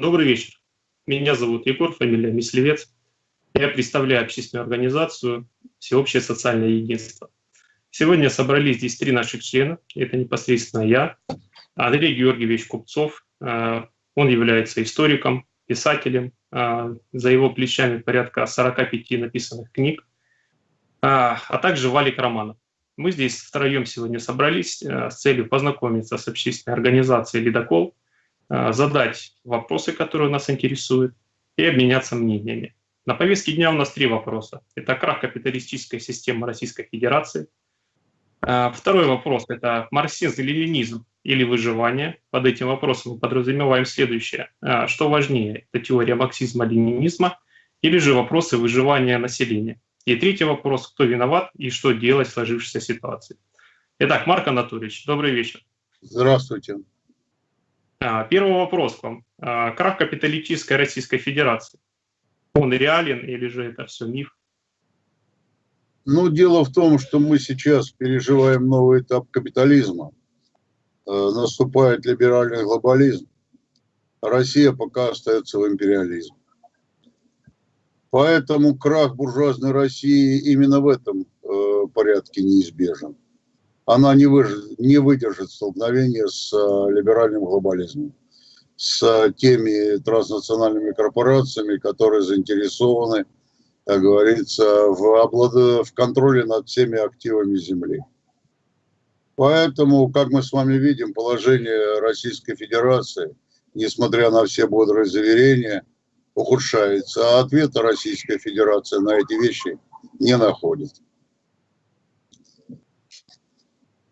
Добрый вечер. Меня зовут Егор, фамилия Мислевец. Я представляю общественную организацию «Всеобщее социальное единство». Сегодня собрались здесь три наших члена. Это непосредственно я, Андрей Георгиевич Купцов. Э, он является историком, писателем. Э, за его плечами порядка 45 написанных книг. Э, а также Валик Романов. Мы здесь втроем сегодня собрались с целью познакомиться с общественной организацией «Ледокол», задать вопросы, которые нас интересуют, и обменяться мнениями. На повестке дня у нас три вопроса. Это крах капиталистической системы Российской Федерации. А, второй вопрос – это марксизм или ленизм или выживание. Под этим вопросом мы подразумеваем следующее. А, что важнее, это теория марксизма-ленинизма или же вопросы выживания населения. И третий вопрос – кто виноват и что делать в сложившейся ситуации. Итак, Марк Анатольевич, добрый вечер. Здравствуйте. А, первый вопрос к вам. Крах капиталистической Российской Федерации он реален или же это все миф? Ну, дело в том, что мы сейчас переживаем новый этап капитализма. Э, наступает либеральный глобализм. Россия пока остается в империализме. Поэтому крах буржуазной России именно в этом э, порядке неизбежен. Она не, выж... не выдержит столкновения с э, либеральным глобализмом с теми транснациональными корпорациями, которые заинтересованы, как говорится, в, облад... в контроле над всеми активами Земли. Поэтому, как мы с вами видим, положение Российской Федерации, несмотря на все бодрые заверения, ухудшается, а ответа Российская Федерация на эти вещи не находит.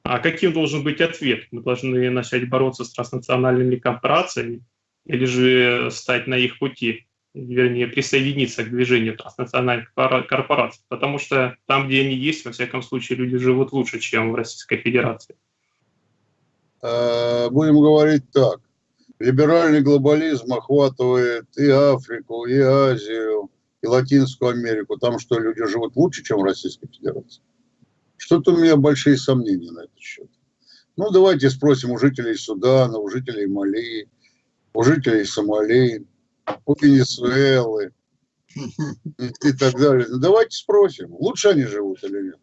А каким должен быть ответ? Мы должны начать бороться с транснациональными корпорациями или же стать на их пути, вернее, присоединиться к движению транснациональных корпораций, потому что там, где они есть, во всяком случае, люди живут лучше, чем в Российской Федерации. Э, будем говорить так. Либеральный глобализм охватывает и Африку, и Азию, и Латинскую Америку. Там что, люди живут лучше, чем в Российской Федерации? Что-то у меня большие сомнения на этот счет. Ну, давайте спросим у жителей Судана, у жителей Мали, у жителей Сомали, у Венесуэлы и так далее. Ну, давайте спросим, лучше они живут или нет.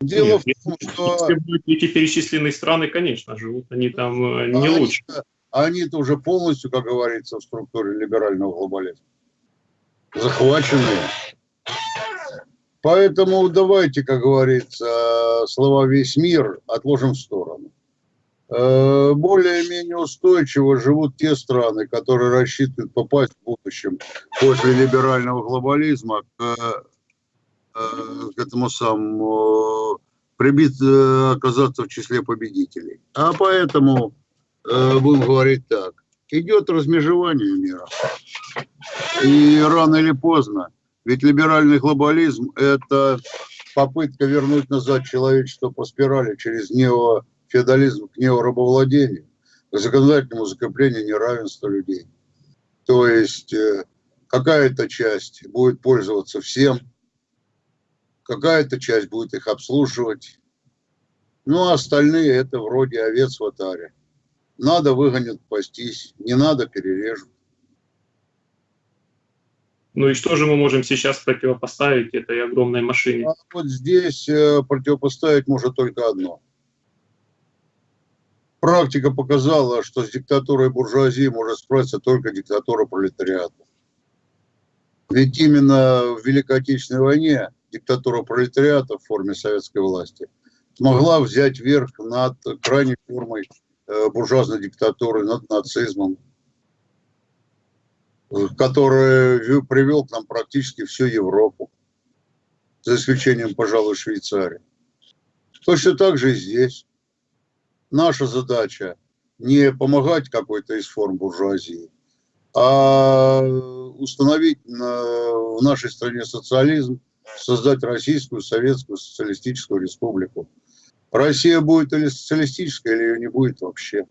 Дело нет, в том, что... Эти перечисленные страны, конечно, живут они там э, не они, лучше. Они-то уже полностью, как говорится, в структуре либерального глобализма. Захваченные. Поэтому давайте, как говорится, слова «весь мир» отложим в сторону. Э, более-менее устойчиво живут те страны, которые рассчитывают попасть в будущем после либерального глобализма к, э, к этому самому прибит, э, оказаться в числе победителей. А поэтому будем говорить так. Идет размежевание мира. И рано или поздно ведь либеральный глобализм – это попытка вернуть назад человечество по спирали через неофеодализм к неорабовладению, к законодательному закреплению неравенства людей. То есть э, какая-то часть будет пользоваться всем, какая-то часть будет их обслуживать, ну а остальные это вроде овец в атаре. Надо выгонят пастись, не надо перережут. Ну и что же мы можем сейчас противопоставить этой огромной машине? А вот здесь э, противопоставить может только одно. Практика показала, что с диктатурой буржуазии может справиться только диктатура пролетариата. Ведь именно в Великой Отечественной войне диктатура пролетариата в форме советской власти смогла взять верх над крайней формой э, буржуазной диктатуры, над нацизмом, который привел к нам практически всю Европу, за исключением, пожалуй, Швейцарии. Точно так же и здесь. Наша задача не помогать какой-то из форм буржуазии, а установить в нашей стране социализм, создать Российскую Советскую Социалистическую Республику. Россия будет или социалистическая, или ее не будет вообще.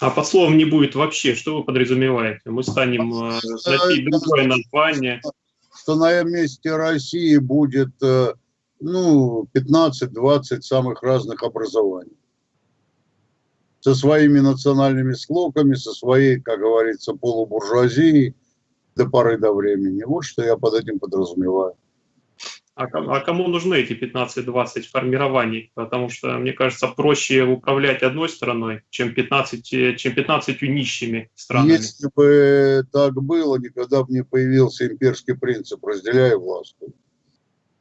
А под словом не будет вообще, что вы подразумеваете? Мы станем э, носить другое название. Что на месте России будет э, ну, 15-20 самых разных образований. со своими национальными склоками, со своей, как говорится, полубуржуазией до поры до времени. Вот что я под этим подразумеваю. А, а кому нужны эти 15-20 формирований? Потому что, мне кажется, проще управлять одной страной, чем 15, чем 15 нищими странами. Если бы так было, никогда бы не появился имперский принцип «разделяй власть».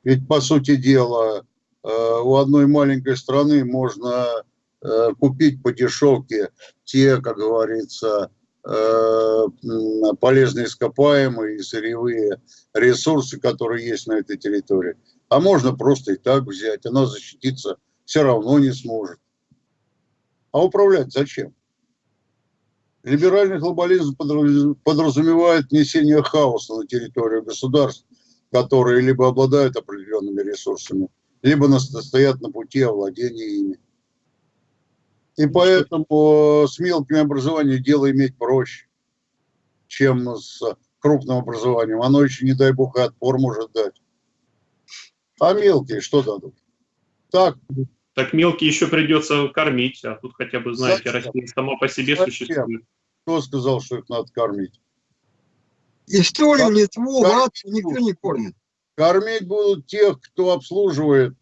Ведь, по сути дела, э, у одной маленькой страны можно э, купить по дешевке те, как говорится, Э, полезные ископаемые и сырьевые ресурсы, которые есть на этой территории. А можно просто и так взять, она защититься все равно не сможет. А управлять зачем? Либеральный глобализм подразумевает несение хаоса на территорию государств, которые либо обладают определенными ресурсами, либо стоят на пути овладения ими. И поэтому с мелким образованием дело иметь проще, чем с крупным образованием. Оно еще, не дай бог, и отпор может дать. А мелкие что дадут? Так. Так мелкие еще придется кормить, а тут хотя бы, знаете, Зачем? Россия сама по себе Зачем? существует. Кто сказал, что их надо кормить? Историю Литву, Латвию никто не кормит. Кормить будут тех, кто обслуживает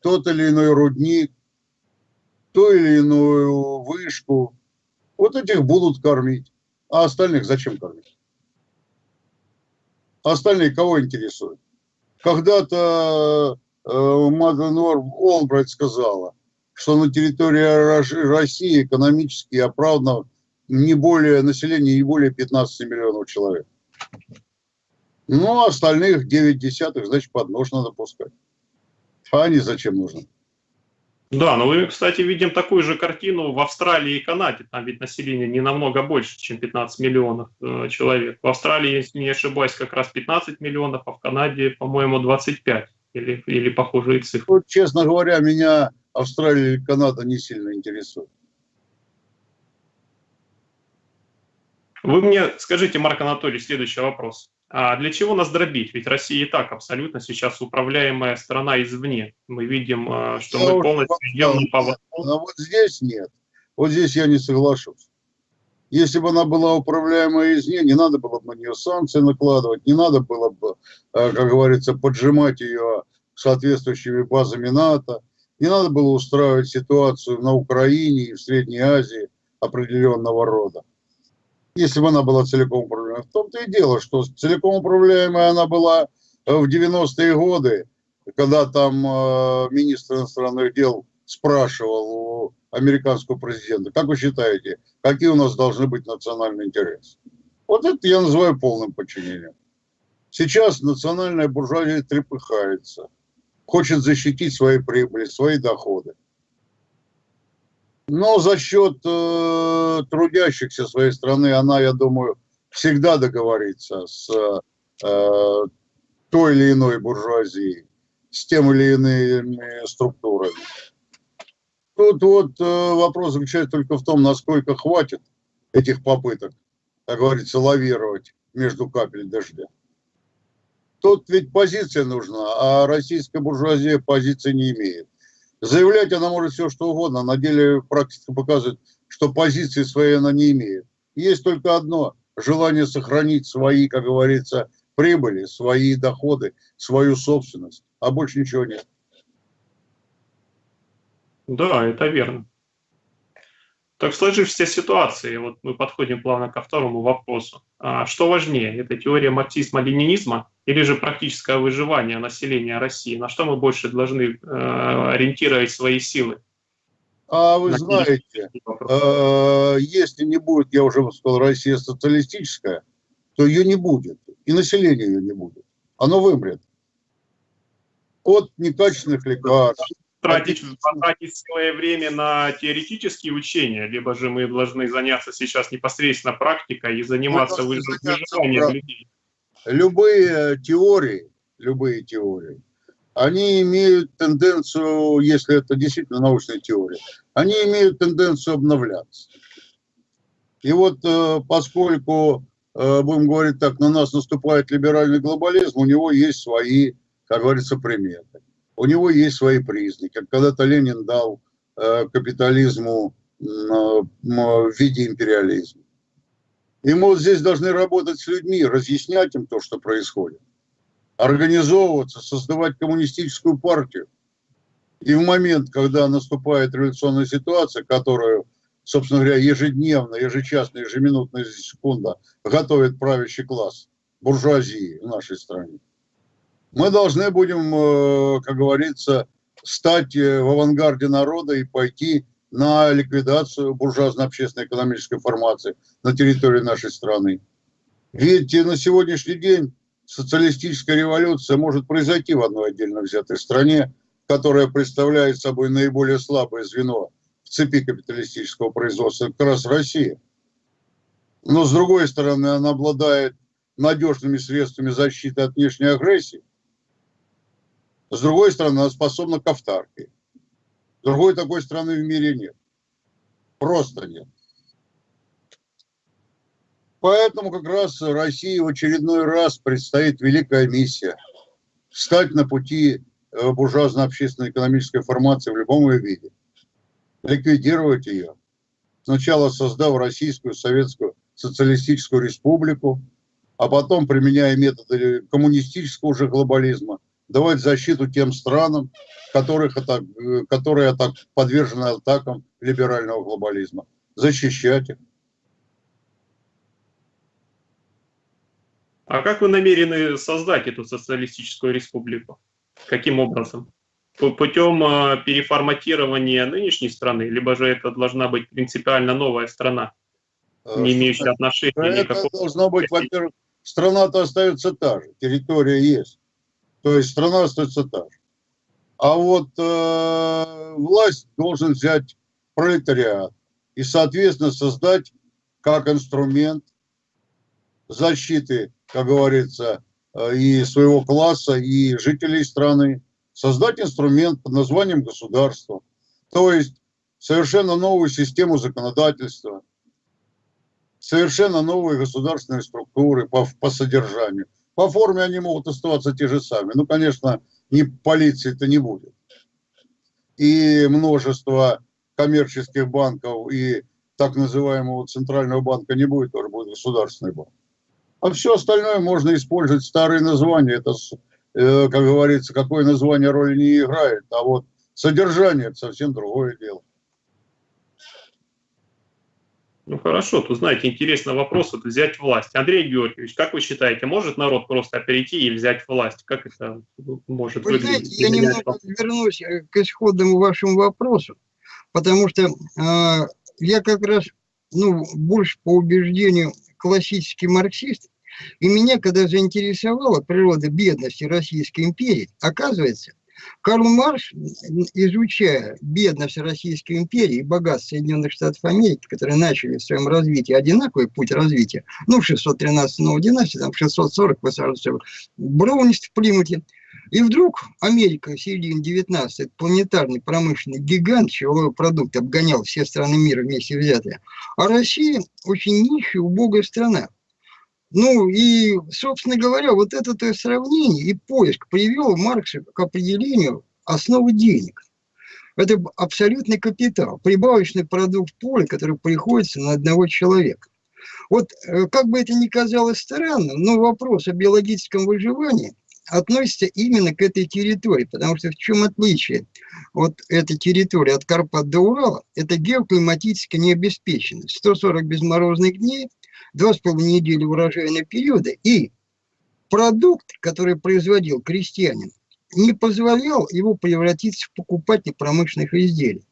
тот или иной рудник, ту или иную вышку. Вот этих будут кормить. А остальных зачем кормить? остальные кого интересуют? Когда-то э, Маден Олбрайт сказала, что на территории России экономически оправдано не более, население не более 15 миллионов человек. Ну, а остальных 9 десятых, значит, под нож надо пускать. А они зачем нужны? Да, но мы, кстати, видим такую же картину в Австралии и Канаде. Там ведь население не намного больше, чем 15 миллионов э, человек. В Австралии, если не ошибаюсь, как раз 15 миллионов, а в Канаде, по-моему, 25 или, или похожие цифры. Вот, честно говоря, меня Австралия и Канада не сильно интересуют. Вы мне скажите, Марк Анатольевич, следующий вопрос. А для чего нас дробить? Ведь Россия и так абсолютно сейчас управляемая страна извне. Мы видим, а, что я мы полностью идем по Но вот здесь нет. Вот здесь я не соглашусь. Если бы она была управляемая извне, не надо было бы на нее санкции накладывать, не надо было бы, а, как говорится, поджимать ее соответствующими базами НАТО, не надо было устраивать ситуацию на Украине и в Средней Азии определенного рода если бы она была целиком управляемой. В том-то и дело, что целиком управляемая она была э, в 90-е годы, когда там э, министр иностранных дел спрашивал у американского президента, как вы считаете, какие у нас должны быть национальные интересы? Вот это я называю полным подчинением. Сейчас национальная буржуазия трепыхается, хочет защитить свои прибыли, свои доходы. Но за счет э, трудящихся своей страны она, я думаю, всегда договорится с э, той или иной буржуазией, с тем или иными структурами. Тут вот э, вопрос заключается только в том, насколько хватит этих попыток, как говорится, лавировать между капель дождя. Тут ведь позиция нужна, а российская буржуазия позиции не имеет. Заявлять она может все, что угодно. На деле практика показывает, что позиции своей она не имеет. Есть только одно – желание сохранить свои, как говорится, прибыли, свои доходы, свою собственность. А больше ничего нет. Да, это верно. Так в сложившейся ситуации, вот мы подходим плавно ко второму вопросу. А что важнее, это теория марксизма-ленинизма или же практическое выживание населения России? На что мы больше должны э, ориентировать свои силы? А вы знаете, э, если не будет, я уже сказал, Россия социалистическая, то ее не будет, и население ее не будет. Оно вымрет от некачественных лекарств, тратить, потратить целое время на теоретические учения, либо же мы должны заняться сейчас непосредственно практикой и заниматься выживанием людей. Любые теории, любые теории, они имеют тенденцию, если это действительно научная теория, они имеют тенденцию обновляться. И вот э, поскольку, э, будем говорить так, на нас наступает либеральный глобализм, у него есть свои, как говорится, приметы у него есть свои признаки. Когда-то Ленин дал э, капитализму в виде империализма. И мы вот здесь должны работать с людьми, разъяснять им то, что происходит, организовываться, создавать коммунистическую партию. И в момент, когда наступает революционная ситуация, которую, собственно говоря, ежедневно, ежечасно, ежеминутно, ежесекунда готовит правящий класс буржуазии в нашей стране, мы должны будем, э, как говорится, стать э, в авангарде народа и пойти на ликвидацию буржуазно-общественной экономической формации на территории нашей страны. Ведь на сегодняшний день социалистическая революция может произойти в одной отдельно взятой стране, которая представляет собой наиболее слабое звено в цепи капиталистического производства, как раз Россия. Но с другой стороны, она обладает надежными средствами защиты от внешней агрессии. С другой стороны, она способна к автарке. Другой такой страны в мире нет. Просто нет. Поэтому как раз России в очередной раз предстоит великая миссия. Встать на пути э, буржуазно-общественной экономической формации в любом ее виде. Ликвидировать ее. Сначала создав Российскую Советскую Социалистическую Республику, а потом, применяя методы коммунистического уже глобализма, давать защиту тем странам, которых атак, которые атак, подвержены атакам либерального глобализма. Защищать их. А как вы намерены создать эту социалистическую республику? Каким образом? Путем а, переформатирования нынешней страны, либо же это должна быть принципиально новая страна, э, не имеющая отношения это никакого... Должно быть, во-первых, страна-то остается та же, территория есть. То есть страна остается та же. А вот э, власть должен взять пролетариат и, соответственно, создать как инструмент защиты, как говорится, э, и своего класса, и жителей страны, создать инструмент под названием государства. То есть совершенно новую систему законодательства, совершенно новые государственные структуры по, по содержанию. По форме они могут оставаться те же самые. Ну, конечно, ни полиции-то не будет. И множество коммерческих банков и так называемого центрального банка не будет, тоже будет государственный банк. А все остальное можно использовать старые названия. Это, э, как говорится, какое название роли не играет. А вот содержание – это совсем другое дело. Ну хорошо, тут, знаете, интересный вопрос, это взять власть. Андрей Георгиевич, как вы считаете, может народ просто перейти и взять власть? Как это может вы выглядеть? Знаете, я немного вернусь э, к исходному вашему вопросу, потому что э, я как раз, ну, больше по убеждению классический марксист, и меня, когда заинтересовала природа бедности Российской империи, оказывается, Карл Марш, изучая бедность Российской империи и богатство Соединенных Штатов Америки, которые начали в своем развитии одинаковый путь развития, ну, в 613 новой династии, там, в 640 высаживался Броунист в Плимуте, и вдруг Америка в середине 19 планетарный промышленный гигант, чего продукт обгонял все страны мира вместе взятые, а Россия очень нищая, убогая страна. Ну и, собственно говоря, вот это то сравнение и поиск привел Маркса к определению основы денег. Это абсолютный капитал, прибавочный продукт поля, который приходится на одного человека. Вот э, как бы это ни казалось странным, но вопрос о биологическом выживании относится именно к этой территории, потому что в чем отличие вот этой территории от Карпат до Урала? Это геоклиматическая необеспеченность. 140 безморозных дней – два с половиной недели урожайного периода, и продукт, который производил крестьянин, не позволял его превратиться в покупатель промышленных изделий.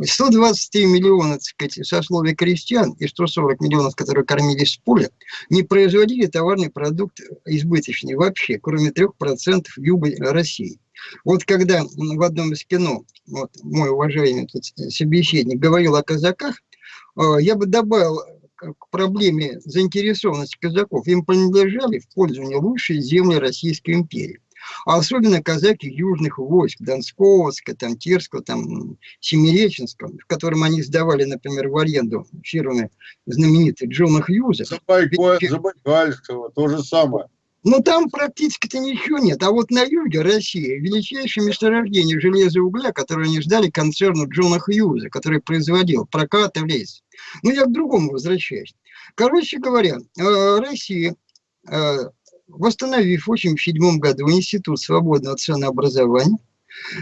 123 миллиона, так сказать, сословий крестьян и 140 миллионов, которые кормились с поля, не производили товарный продукт избыточный вообще, кроме 3% юга России. Вот когда в одном из кино вот, мой уважаемый тут собеседник говорил о казаках, э, я бы добавил к проблеме заинтересованности казаков, им принадлежали в пользование лучшие земли Российской империи. А особенно казаки южных войск, Донского, там, Терского, там, Семиреченского, в котором они сдавали, например, в аренду фирмы знаменитый Джона Хьюза. Забайкальского, то же самое. Но там практически-то ничего нет. А вот на юге России величайшее месторождение железа и угля, которое они ждали концерну Джона Хьюза, который производил прокат и лес. Но я к другому возвращаюсь. Короче говоря, э, Россия, э, восстановив в 1987 году Институт свободного ценообразования,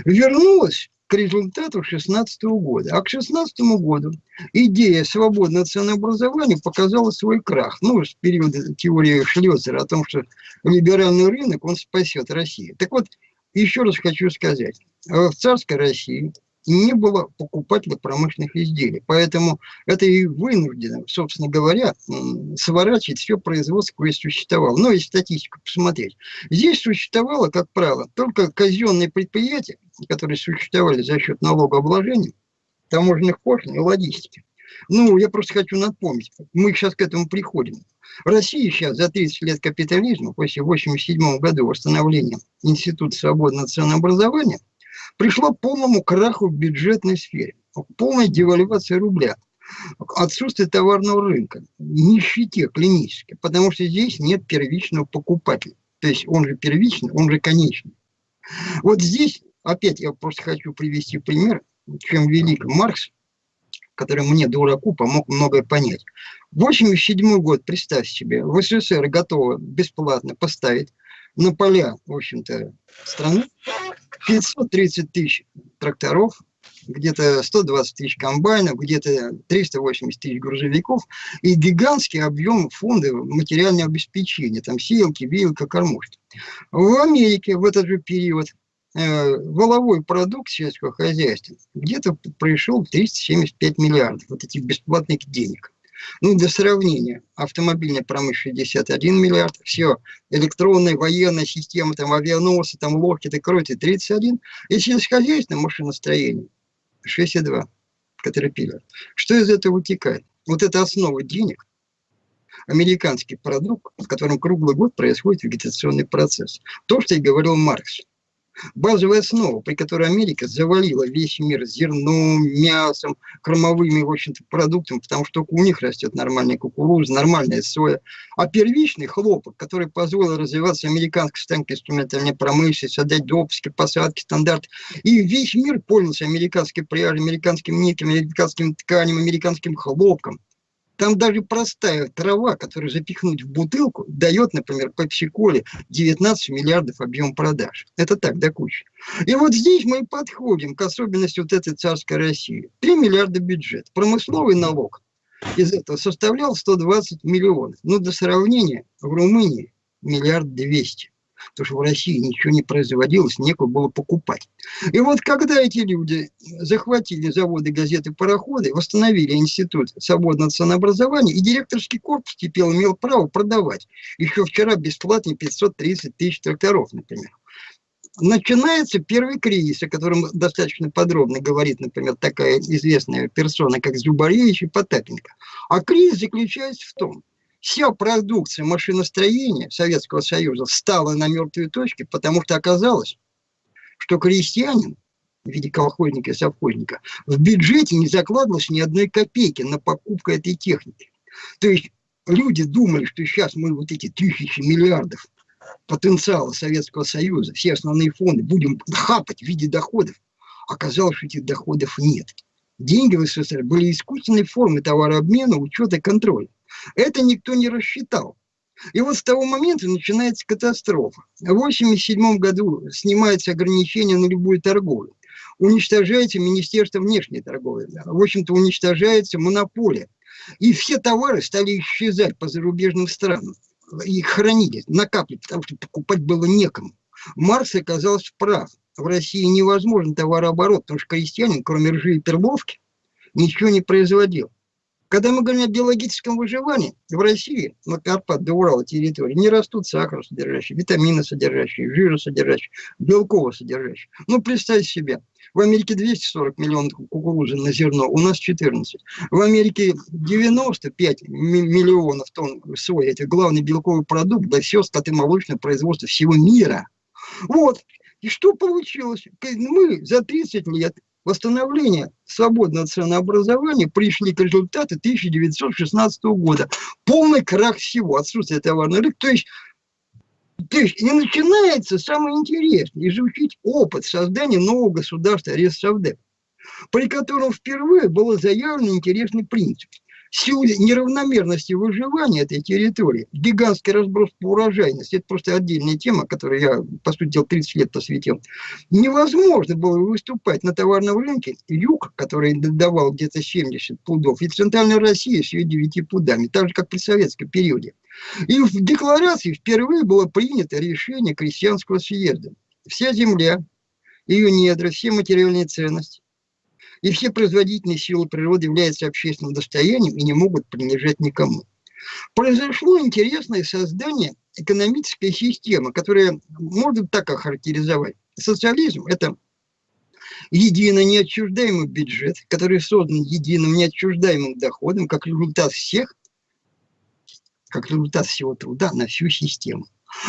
вернулась к результату 2016 года. А к 2016 году идея свободного ценообразования показала свой крах. Ну, с периода теории Шлёцера о том, что либеральный рынок, он спасет Россию. Так вот, еще раз хочу сказать. В царской России не было покупателя промышленных изделий. Поэтому это и вынуждено, собственно говоря, сворачивать все производство, которое существовало. Ну, и статистику посмотреть. Здесь существовало, как правило, только казенные предприятия, которые существовали за счет налогообложения, таможенных пошлин и логистики. Ну, я просто хочу напомнить, мы сейчас к этому приходим. Россия сейчас за 30 лет капитализма, после 1987 года восстановления Института свободного ценообразования, пришла к полному краху в бюджетной сфере, полной девальвации рубля, отсутствие товарного рынка, нищете клинической, потому что здесь нет первичного покупателя. То есть он же первичный, он же конечный. Вот здесь, опять я просто хочу привести пример, чем велик Маркс, который мне, дураку, помог многое понять. 87 год, представь себе, в СССР готово бесплатно поставить на поля, в общем-то, страны 530 тысяч тракторов, где-то 120 тысяч комбайнов, где-то 380 тысяч грузовиков и гигантский объем фонда материального обеспечения, там сеялки, вилка, кормушки. В Америке в этот же период э, воловой продукт сельского хозяйства где-то пришел 375 миллиардов вот этих бесплатных денег. Ну, для сравнения, автомобильная промышленность 61 миллиард, все, электронная, военная система, там, авианосы, там, лодки, кройте 31, и сельскохозяйственное машиностроение 62, Caterpillar. Что из этого вытекает? Вот это основа денег, американский продукт, в котором круглый год происходит вегетационный процесс. То, что и говорил Маркс базовая основа, при которой Америка завалила весь мир зерном, мясом, кормовыми, в общем-то, продуктами, потому что у них растет нормальная кукуруза, нормальная соя. А первичный хлопок, который позволил развиваться американской станковой инструментальной промышленности, создать допуски, посадки, стандарты. И весь мир пользовался американской пряжей, американским никелем, американским тканем, американским хлопком. Там даже простая трава, которую запихнуть в бутылку, дает, например, пепси-коле 19 миллиардов объем продаж. Это так, до кучи. И вот здесь мы подходим к особенности вот этой царской России. 3 миллиарда бюджет. Промысловый налог из этого составлял 120 миллионов. Ну, до сравнения, в Румынии миллиард двести потому что в России ничего не производилось, некуда было покупать. И вот когда эти люди захватили заводы, газеты, пароходы, восстановили институт свободного ценообразования, и директорский корпус теперь имел право продавать. Еще вчера бесплатно 530 тысяч тракторов, например начинается первый кризис, о котором достаточно подробно говорит, например, такая известная персона, как Зубаревич и Потапенко. А кризис заключается в том, Вся продукция машиностроения Советского Союза встала на мертвые точки, потому что оказалось, что крестьянин в виде колхозника и совхозника в бюджете не закладывалось ни одной копейки на покупку этой техники. То есть люди думали, что сейчас мы вот эти тысячи миллиардов потенциала Советского Союза, все основные фонды будем хапать в виде доходов. Оказалось, что этих доходов нет. Деньги в СССР были искусственной формой товарообмена, учета и контроля. Это никто не рассчитал. И вот с того момента начинается катастрофа. В 1987 году снимается ограничение на любую торговлю. Уничтожается Министерство внешней торговли. В общем-то, уничтожается монополия. И все товары стали исчезать по зарубежным странам. Их хранили, накапливали, потому что покупать было некому. Марс оказался прав. В России невозможен товарооборот, потому что крестьянин, кроме ржи и перловки, ничего не производил. Когда мы говорим о биологическом выживании, в России, на Карпат до Урала территории, не растут сахар содержащие, витамины содержащие, жира содержащие, белково содержащие. Ну, представьте себе, в Америке 240 миллионов кукурузы на зерно, у нас 14. В Америке 95 миллионов тонн сои. Это главный белковый продукт для всего скотомолочного производства всего мира. Вот. И что получилось? Мы за 30 лет восстановления свободного ценообразования пришли к результату 1916 года. Полный крах всего, отсутствие товарного рынка. То есть То есть и начинается самое интересное, изучить опыт создания нового государства Ресавдеп, при котором впервые был заявлен интересный принцип – силу неравномерности выживания этой территории, гигантский разброс по урожайности, это просто отдельная тема, которую я, по сути дела, 30 лет посвятил, невозможно было выступать на товарном рынке юг, который давал где-то 70 пудов, и центральная Россия с ее 9 пудами, так же, как при советском периоде. И в декларации впервые было принято решение крестьянского съезда. Вся земля, ее недра, все материальные ценности и все производительные силы природы являются общественным достоянием и не могут принадлежать никому. Произошло интересное создание экономической системы, которая можно так охарактеризовать. Социализм – это единый неотчуждаемый бюджет, который создан единым неотчуждаемым доходом, как результат всех, как результат всего труда на всю систему.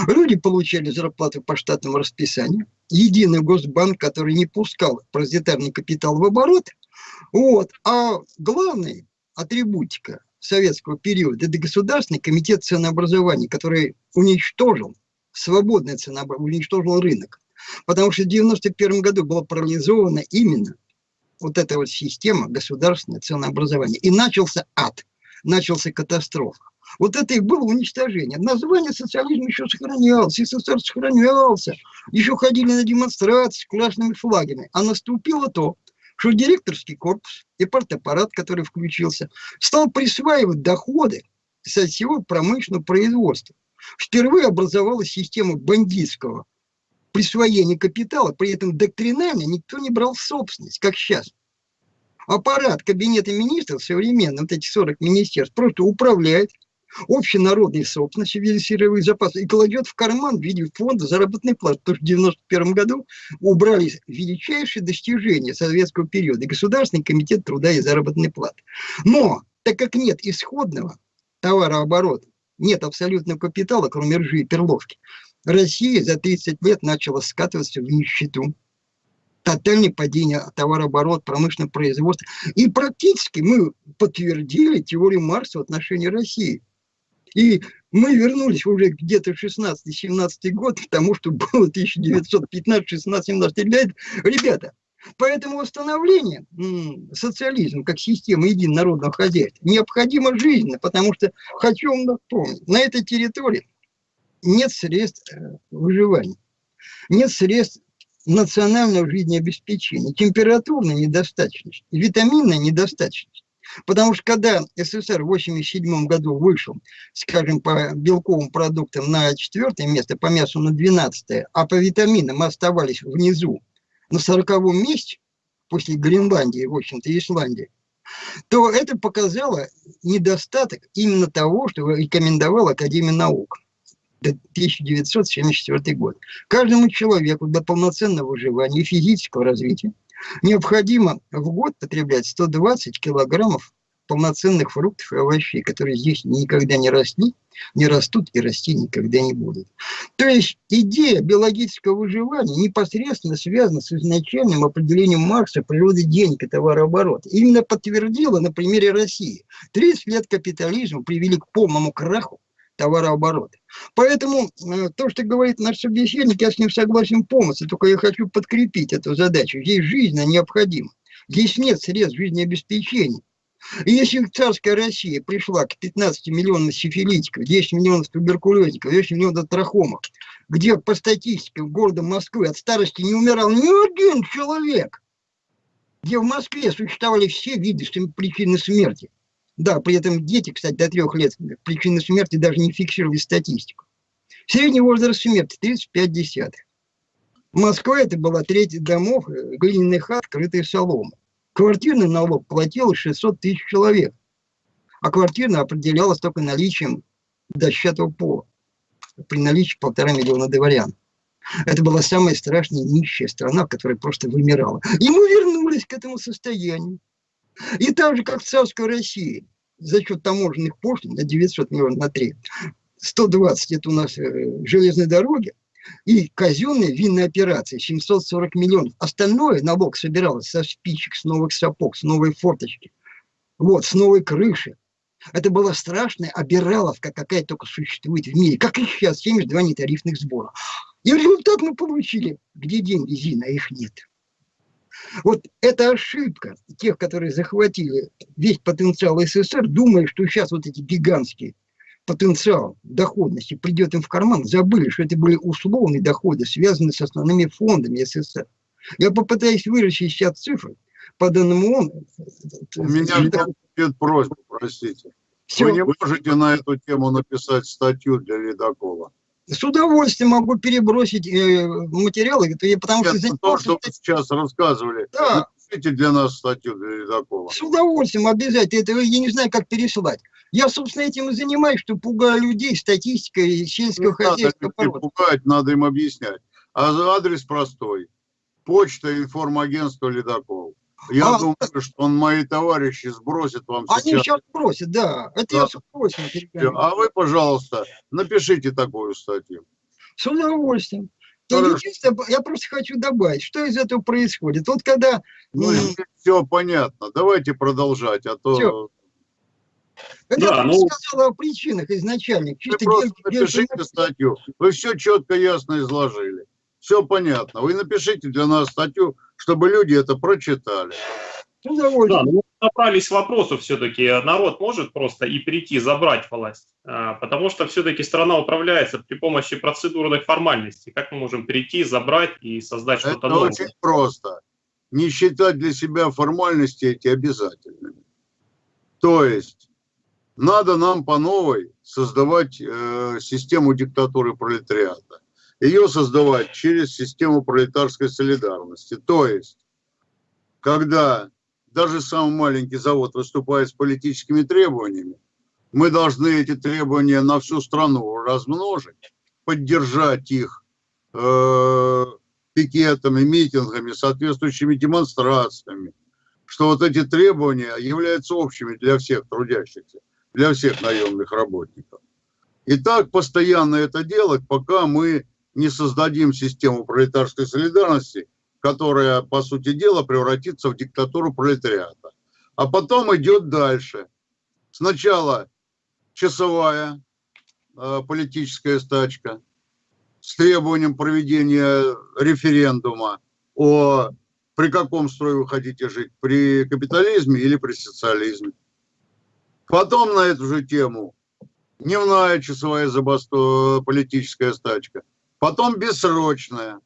Люди получали зарплату по штатному расписанию. Единый госбанк, который не пускал паразитарный капитал в оборот. Вот. А главный атрибутика советского периода – это Государственный комитет ценообразования, который уничтожил свободное ценообразование, уничтожил рынок. Потому что в 1991 году была парализована именно вот эта вот система государственного ценообразования. И начался ад, начался катастрофа. Вот это и было уничтожение. Название социализма еще сохранялось, СССР сохранялся. Еще ходили на демонстрации с красными флагами. А наступило то, что директорский корпус и партаппарат, который включился, стал присваивать доходы со всего промышленного производства. Впервые образовалась система бандитского присвоения капитала, при этом доктринально никто не брал собственность, как сейчас. Аппарат Кабинета министров современный, вот эти 40 министерств, просто управляет общенародной собственности в виде сырьевых запасов и кладет в карман в виде фонда заработной платы. Потому что в 1991 году убрали величайшие достижения советского периода. Государственный комитет труда и заработной платы. Но, так как нет исходного товарооборота, нет абсолютного капитала, кроме ржи и перловки, Россия за 30 лет начала скатываться в нищету тотальное падение товарооборота, промышленного производства. И практически мы подтвердили теорию Марса в отношении России. И мы вернулись уже где-то в 16-17 год к тому, что было 1915, 16, 17 лет. Ребята, поэтому восстановление социализма как системы единонародного хозяйства необходимо жизненно, потому что, хочу вам напомнить, на этой территории нет средств э, выживания, нет средств национального жизнеобеспечения, температурной недостаточности, витаминной недостаточности. Потому что когда СССР в 1987 году вышел, скажем, по белковым продуктам на четвертое место, по мясу на 12 а по витаминам оставались внизу, на 40 месте, после Гренландии, в общем-то, Исландии, то это показало недостаток именно того, что рекомендовала Академия наук. 1974 год. Каждому человеку для полноценного выживания и физического развития необходимо в год потреблять 120 килограммов полноценных фруктов и овощей, которые здесь никогда не росли, не растут и расти никогда не будут. То есть идея биологического выживания непосредственно связана с изначальным определением Маркса природы денег и товарооборота. Именно подтвердила на примере России. 30 лет капитализма привели к полному краху товарооборота. Поэтому э, то, что говорит наш собеседник, я с ним согласен полностью, только я хочу подкрепить эту задачу. Здесь жизненно необходимо. Здесь нет средств жизнеобеспечения. И если царская Россия пришла к 15 миллионам сифилитиков, 10 миллионов туберкулезников, 10 миллионов трахомов, где по статистике города Москвы от старости не умирал ни один человек, где в Москве существовали все виды причины смерти – да, при этом дети, кстати, до трех лет причины смерти даже не фиксировали статистику. Средний возраст смерти 35 десятых. Москва это была треть домов, э, глиняных хат, крытые соломой. Квартирный налог платил 600 тысяч человек, а квартирный определялась только наличием дощатого пола при наличии полтора миллиона дворян. Это была самая страшная нищая страна, которая просто вымирала. И мы вернулись к этому состоянию. И так же, как в царской России, за счет таможенных пошлин на 900 миллионов на 3, 120 это у нас э, железные дороги, и казенные винные операции 740 миллионов. Остальное налог собиралось со спичек, с новых сапог, с новой форточки, вот, с новой крыши. Это была страшная обираловка, какая только существует в мире. Как и сейчас, 72 нетарифных сбора. И результат мы получили. Где деньги, Зина? Их нет. Вот эта ошибка тех, которые захватили весь потенциал СССР, думая, что сейчас вот эти гигантские потенциал доходности придет им в карман, забыли, что это были условные доходы, связанные с основными фондами СССР. Я попытаюсь выращить сейчас цифры, по данному он... У меня нет просьба, простите. Все. Вы не можете на эту тему написать статью для Ледокола? С удовольствием могу перебросить э, материалы, потому Нет, что... то, что вы сейчас рассказывали, да. напишите для нас статью для Ледокола. С удовольствием, обязательно. Это я не знаю, как переслать. Я, собственно, этим и занимаюсь, что пугаю людей статистикой сельского хозяйства. Надо пугать, надо им объяснять. А адрес простой. Почта, информагентство, ледокол. Я а, думаю, что он мои товарищи сбросит вам они сейчас. Они сейчас сбросят, да. Это да. я сбросил. А вы, пожалуйста, напишите такую статью. С удовольствием. Я, просто хочу добавить, что из этого происходит. Вот когда... Ну, все понятно. Давайте продолжать, а то... Все. Это да, я ну, сказал о причинах изначально. Чисто вы просто напишите статью. Вы все четко, ясно изложили. Все понятно. Вы напишите для нас статью, чтобы люди это прочитали. Ну, да, ну, набрались вопросов все-таки. Народ может просто и прийти, забрать власть. А, потому что все-таки страна управляется при помощи процедурных формальностей. Как мы можем прийти, забрать и создать что-то новое? Это очень просто. Не считать для себя формальности эти обязательными. То есть надо нам по новой создавать э, систему диктатуры пролетариата. Ее создавать через систему пролетарской солидарности. То есть, когда даже самый маленький завод выступает с политическими требованиями, мы должны эти требования на всю страну размножить, поддержать их э, пикетами, митингами, соответствующими демонстрациями, что вот эти требования являются общими для всех трудящихся для всех наемных работников. И так постоянно это делать, пока мы не создадим систему пролетарской солидарности, которая, по сути дела, превратится в диктатуру пролетариата. А потом идет дальше. Сначала часовая э, политическая стачка с требованием проведения референдума о при каком строе вы хотите жить, при капитализме или при социализме. Потом на эту же тему дневная часовая забастовка, политическая стачка. Потом бессрочная.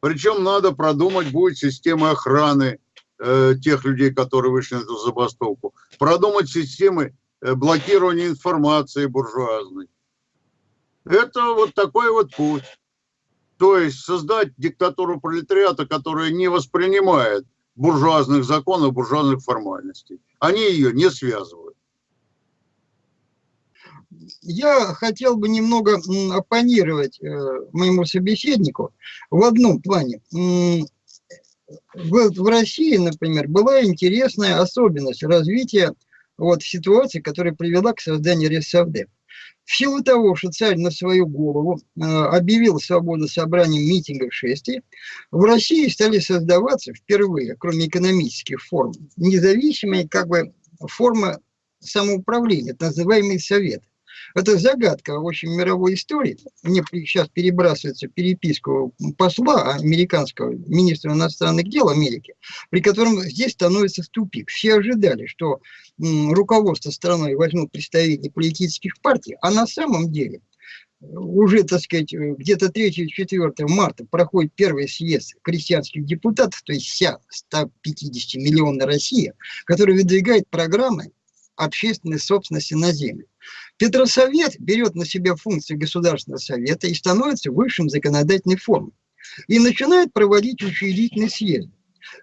Причем надо продумать будет системы охраны э, тех людей, которые вышли на эту забастовку. Продумать системы э, блокирования информации буржуазной. Это вот такой вот путь. То есть создать диктатуру пролетариата, которая не воспринимает буржуазных законов, буржуазных формальностей. Они ее не связывают я хотел бы немного оппонировать э, моему собеседнику в одном плане. В, в России, например, была интересная особенность развития вот, ситуации, которая привела к созданию РСФД. В силу того, что царь на свою голову э, объявил свободу собраний, митингов, шествий, в России стали создаваться впервые, кроме экономических форм, независимые как бы формы самоуправления, так называемые советы. Это загадка, в общем, мировой истории. Мне сейчас перебрасывается переписку посла американского министра иностранных дел Америки, при котором здесь становится тупик. Все ожидали, что руководство страной возьмут представители политических партий, а на самом деле уже, так сказать, где-то 3-4 марта проходит первый съезд крестьянских депутатов, то есть вся 150 миллионная Россия, которая выдвигает программы общественной собственности на землю. Петросовет берет на себя функции Государственного совета и становится высшим законодательной формой. И начинает проводить учредительный съезд.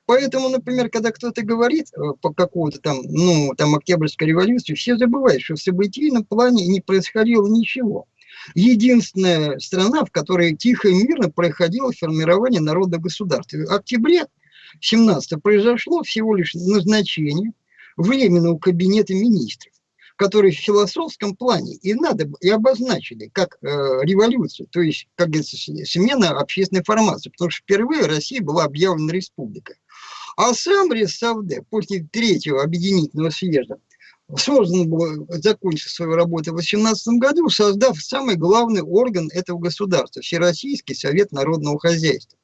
Поэтому, например, когда кто-то говорит э, по какому-то там, ну, там, Октябрьской революции, все забывают, что в событийном плане не происходило ничего. Единственная страна, в которой тихо и мирно происходило формирование народного государства. В октябре 17 произошло всего лишь назначение Временного кабинета министров которые в философском плане и надо и обозначили как э, революцию, то есть, как смена общественной формации, потому что впервые Россия была объявлена республикой. А сам Ресавде после третьего объединительного съезда создан был, закончил свою работу в 2018 году, создав самый главный орган этого государства – Всероссийский Совет Народного Хозяйства.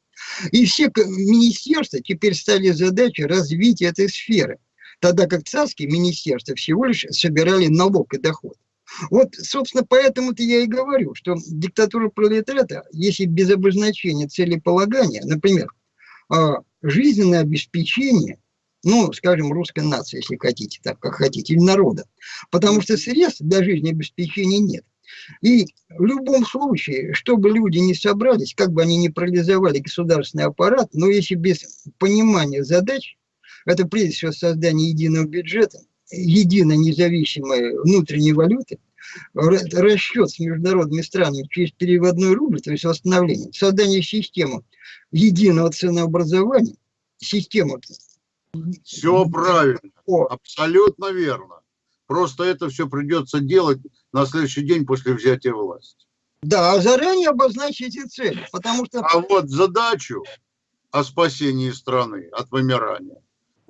И все министерства теперь стали задачей развития этой сферы, тогда как царские министерства всего лишь собирали налог и доход. Вот, собственно, поэтому-то я и говорю, что диктатура пролетариата, если без обозначения целеполагания, например, а, жизненное обеспечение, ну, скажем, русской нации, если хотите, так как хотите, или народа, потому что средств для жизнеобеспечения нет. И в любом случае, чтобы люди не собрались, как бы они ни парализовали государственный аппарат, но если без понимания задач, это прежде всего создание единого бюджета, единой независимой внутренней валюты, расчет с международными странами через переводной рубль, то есть восстановление, создание системы единого ценообразования, система... Все правильно, абсолютно верно. Просто это все придется делать на следующий день после взятия власти. Да, а заранее обозначить эти цели, потому что... А вот задачу о спасении страны от вымирания,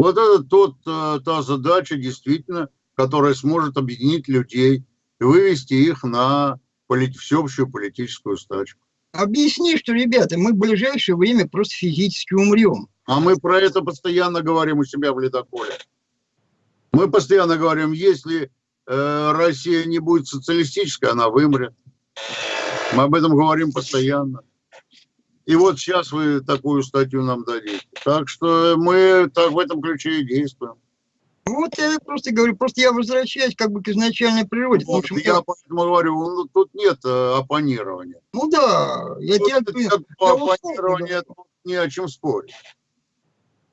вот это тот, э, та задача, действительно, которая сможет объединить людей и вывести их на полит, всеобщую политическую стачку. Объясни, что, ребята, мы в ближайшее время просто физически умрем. А мы про это постоянно говорим у себя в ледоколе. Мы постоянно говорим, если э, Россия не будет социалистической, она вымрет. Мы об этом говорим постоянно. И вот сейчас вы такую статью нам дадите. Так что мы так в этом ключе и действуем. Вот я просто говорю, просто я возвращаюсь как бы к изначальной природе. Вот, я я поэтому говорю, ну, тут нет э, оппонирования. Ну да, я тут, тебя... По оппонированию тут не о чем спорить.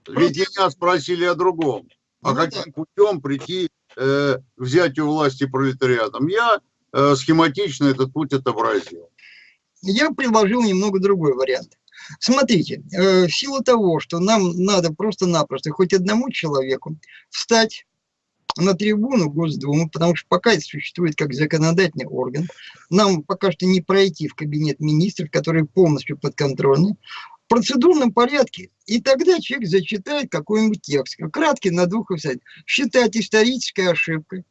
Просто... Ведь меня спросили о другом. А ну, каким да. путем прийти э, взятию власти пролетариатом? Я э, схематично этот путь отобразил я предложил немного другой вариант. Смотрите, э, в силу того, что нам надо просто-напросто хоть одному человеку встать на трибуну Госдумы, потому что пока это существует как законодательный орган, нам пока что не пройти в кабинет министров, который полностью подконтрольный, в процедурном порядке. И тогда человек зачитает какой-нибудь текст, краткий на двух высотах, считать исторической ошибкой,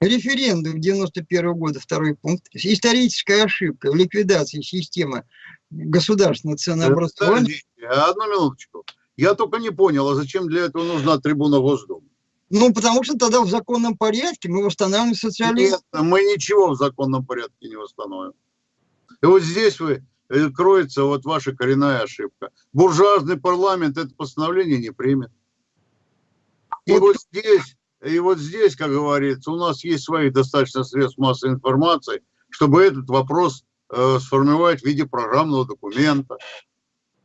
Референдум 91 года, второй пункт. Историческая ошибка в ликвидации системы государственного ценообразования. Одну минуточку. Я только не понял, а зачем для этого нужна трибуна Госдумы? Ну, потому что тогда в законном порядке мы восстанавливаем социализм. Нет, мы ничего в законном порядке не восстановим. И вот здесь вы э, кроется вот ваша коренная ошибка. Буржуазный парламент это постановление не примет. И вот, вот здесь и вот здесь, как говорится, у нас есть свои достаточно средств массовой информации, чтобы этот вопрос э, сформировать в виде программного документа.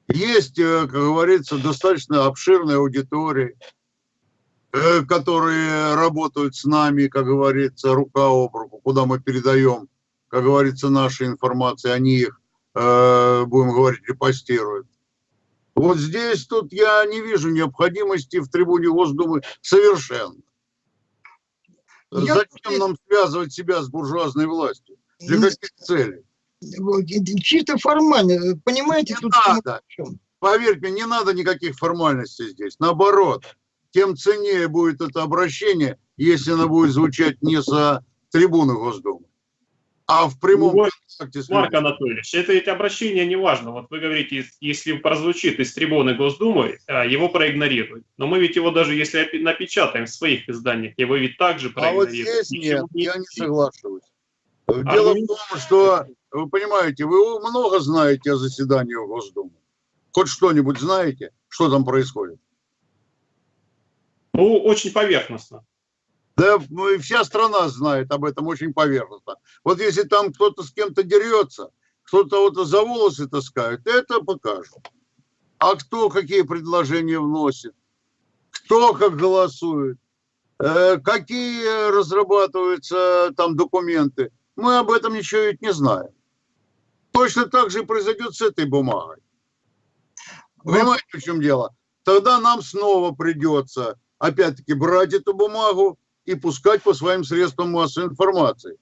Есть, э, как говорится, достаточно обширная аудитория, э, которые работают с нами, как говорится, рука об руку, куда мы передаем, как говорится, наши информации, они их, э, будем говорить, репостируют. Вот здесь тут я не вижу необходимости в трибуне Госдумы совершенно. Я Зачем нам связывать себя с буржуазной властью? Для ну, каких целей? Чисто формально, понимаете? Не тут надо. Поверьте не надо никаких формальностей здесь. Наоборот, тем ценнее будет это обращение, если оно будет звучать не за трибуны Госдумы, а в прямом вот, контакте с Марк Анатольевич, это ведь обращение не важно. Вот вы говорите, если прозвучит из трибуны Госдумы, а, его проигнорируют. Но мы ведь его даже если напечатаем в своих изданиях, его ведь также проигнорируют. А вот здесь нет, не я не соглашусь. Дело в том, что, вы понимаете, вы много знаете о заседании Госдумы. Хоть что-нибудь знаете, что там происходит? Ну, очень поверхностно. Да вся страна знает об этом очень поверхностно. Вот если там кто-то с кем-то дерется, кто-то вот за волосы таскает, это покажут. А кто какие предложения вносит, кто как голосует, э, какие разрабатываются там документы, мы об этом ничего ведь не знаем. Точно так же произойдет с этой бумагой. Понимаете, в чем дело? Тогда нам снова придется, опять-таки, брать эту бумагу, и пускать по своим средствам массовой информации.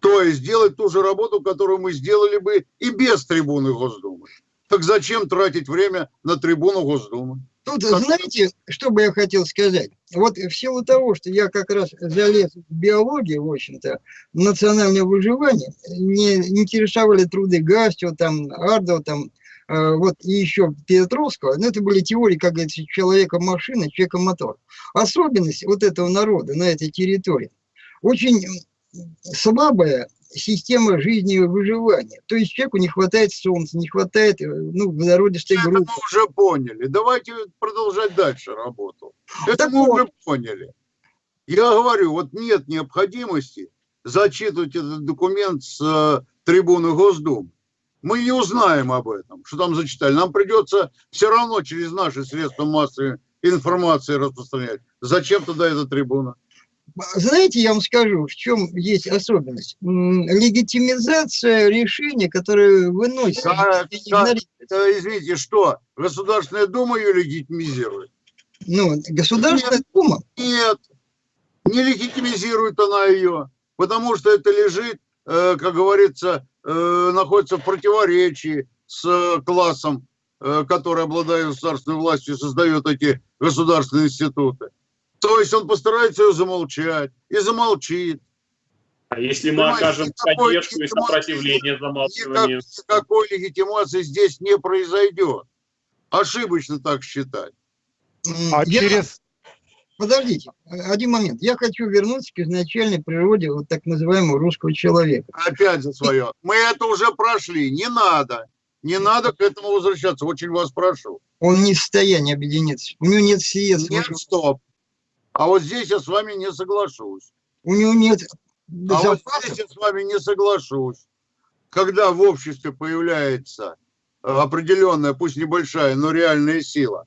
То есть делать ту же работу, которую мы сделали бы и без трибуны Госдумы. Так зачем тратить время на трибуну Госдумы? Тут, знаете, что бы я хотел сказать? Вот в силу того, что я как раз залез в биологию, в общем-то, национальное выживание, не интересовали труды Гастио, там, Ардо, там, вот и еще Петровского, но это были теории, как говорится, человека-машина, человека-мотор. Особенность вот этого народа на этой территории очень слабая система жизни и выживания. То есть человеку не хватает солнца, не хватает ну, водородистой Это группы. мы уже поняли. Давайте продолжать дальше работу. Это Так мы вот. уже поняли. Я говорю, вот нет необходимости зачитывать этот документ с э, трибуны Госдумы. Мы не узнаем об этом, что там зачитали. Нам придется все равно через наши средства массовой информации распространять. Зачем тогда эта трибуна? Знаете, я вам скажу, в чем есть особенность. Легитимизация решения, которое выносится. Да, да. Это, извините, что? Государственная Дума ее легитимизирует? Ну, Государственная Дума, Нет, не легитимизирует она ее, потому что это лежит, э, как говорится, э, находится в противоречии с э, классом, э, который обладает государственной властью, создает эти государственные институты. То есть он постарается ее замолчать и замолчит. А если мы Понимаете, окажем никакой поддержку и сопротивление замалчиванию? никакой легитимации здесь не произойдет. Ошибочно так считать. А я- через... Подождите, один момент. Я хочу вернуться к изначальной природе вот так называемого русского человека. Опять за свое. Мы это уже прошли. Не надо. Не надо к этому возвращаться. Очень вас прошу. Он не в состоянии объединиться. У него нет средств. Нет, стоп. А вот здесь я с вами не соглашусь. У него нет А вот запасов. здесь я с вами не соглашусь. Когда в обществе появляется э, определенная, пусть небольшая, но реальная сила,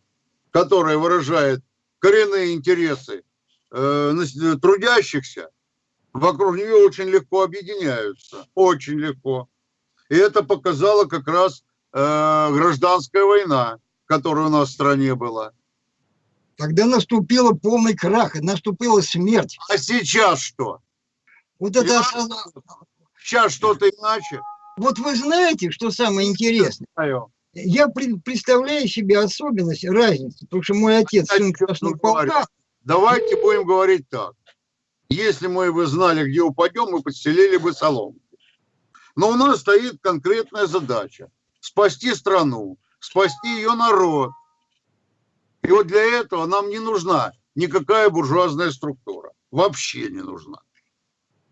которая выражает коренные интересы э, трудящихся, вокруг нее очень легко объединяются. Очень легко. И это показала как раз э, гражданская война, которая у нас в стране была. Когда наступила полный крах, наступила смерть. А сейчас что? Вот это Сейчас что-то иначе. Вот вы знаете, что самое интересное? Я пред- представляю себе особенность, разницу, потому что мой отец О сын Красного полка, Давайте будем говорить так. Если мы бы знали, где упадем, мы подстелили бы соломку. Но у нас стоит конкретная задача. Спасти страну, спасти ее народ. И вот для этого нам не нужна никакая буржуазная структура. Вообще не нужна.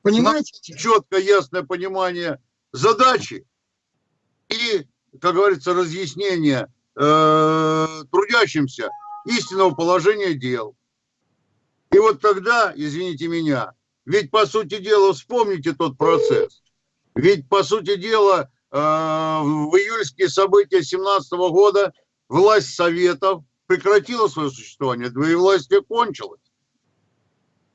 понимаете? Четкое, ясное понимание задачи и, как говорится, разъяснение э, трудящимся истинного положения дел. И вот тогда, извините меня, ведь по сути дела, вспомните тот процесс. Ведь по сути дела, э, в июльские события 17 года власть Советов прекратила свое существование, двоевластие кончилось.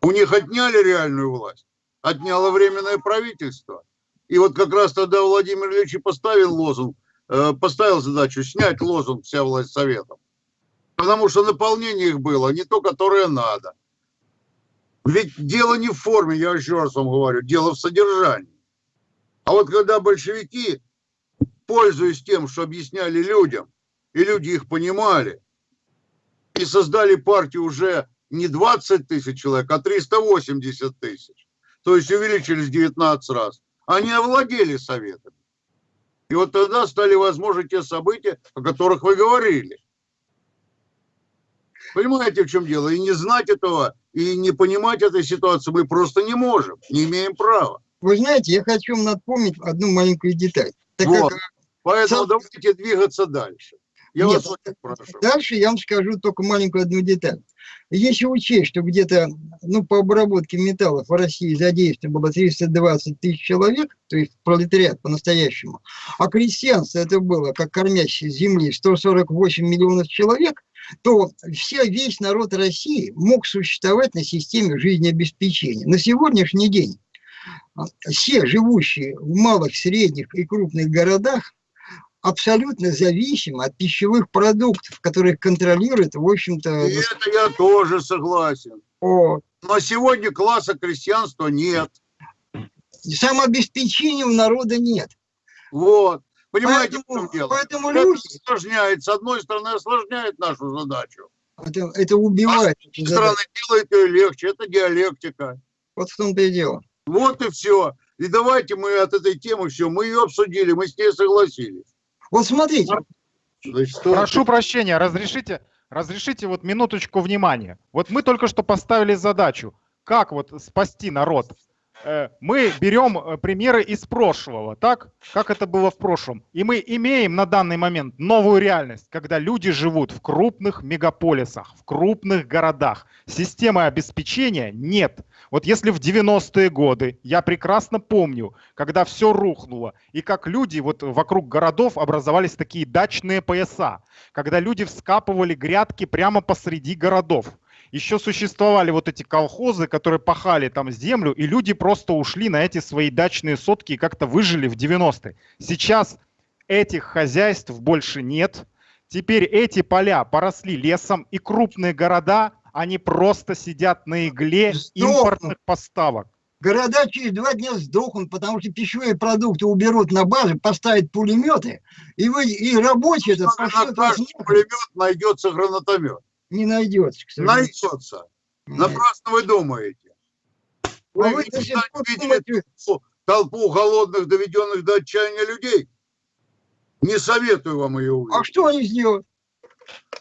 У них отняли реальную власть, отняло временное правительство. И вот как раз тогда Владимир Ильич и поставил лозунг, поставил задачу снять лозунг «Вся власть Советов». Потому что наполнение их было не то, которое надо. Ведь дело не в форме, я еще раз вам говорю, дело в содержании. А вот когда большевики, пользуясь тем, что объясняли людям, и люди их понимали, и создали партию уже не 20 тысяч человек, а 380 тысяч, то есть увеличились 19 раз, они овладели советами. И вот тогда стали возможны те события, о которых вы говорили. Понимаете, в чем дело? И не знать этого, и не понимать этой ситуации мы просто не можем, не имеем права. Вы знаете, я хочу вам напомнить одну маленькую деталь. Так Вот. как Поэтому Сам- давайте двигаться дальше. Я Нет, вас прошу. Дальше я вам скажу только маленькую одну деталь. Если учесть, что где-то ну, по обработке металлов в России задействовано было 320 тысяч человек, то есть пролетариат по-настоящему, а крестьянство это было, как кормящие земли, 148 миллионов человек, то вся, весь народ России мог существовать на системе жизнеобеспечения. На сегодняшний день все живущие в малых, средних и крупных городах абсолютно зависимы от пищевых продуктов, которые контролирует, в общем-то, это я тоже согласен. о, Но сегодня класса крестьянства нет. самообеспечения у народа нет. Вот. Понимаете, Поэтому, в чем дело? поэтому Это люди, осложняет, с одной стороны, осложняет нашу задачу. это, это убивает. С другой стороны, делает ее легче. Это диалектика. Вот в том-то и дело. Вот и все. И давайте мы от этой темы все, мы ее обсудили, мы с ней согласились. Вот смотрите, Значит, что- Прошу прощения, разрешите, разрешите вот минуточку внимания. Вот мы только что поставили задачу, как вот спасти народ. Э, Мы берем э, примеры из прошлого, так? Как это было в прошлом. И мы имеем на данный момент новую реальность, когда люди живут в крупных мегаполисах, в крупных городах. Системы обеспечения нет. Вот если в 90-е годы, я прекрасно помню, когда все рухнуло, и как люди вот вокруг городов образовались такие дачные пояса, когда люди вскапывали грядки прямо посреди городов. Еще существовали вот эти колхозы, которые пахали там землю, и люди просто ушли на эти свои дачные сотки и как-то выжили в 90-е. Сейчас этих хозяйств больше нет. Теперь эти поля поросли лесом, и крупные города, они просто сидят на игле Сдохнут. импортных поставок. города через два дня сдохнут, потому что пищевые продукты уберут на базы, поставят пулеметы, и, вы, и каждый нахуй, пулемет найдется гранатомет. не найдется, к сожалению. Найдется. Нет. Напрасно вы думаете. А Вы вы пор не видели толпу- толпу голодных, доведенных до отчаяния людей? Не советую вам ее а увидеть. что они сделают?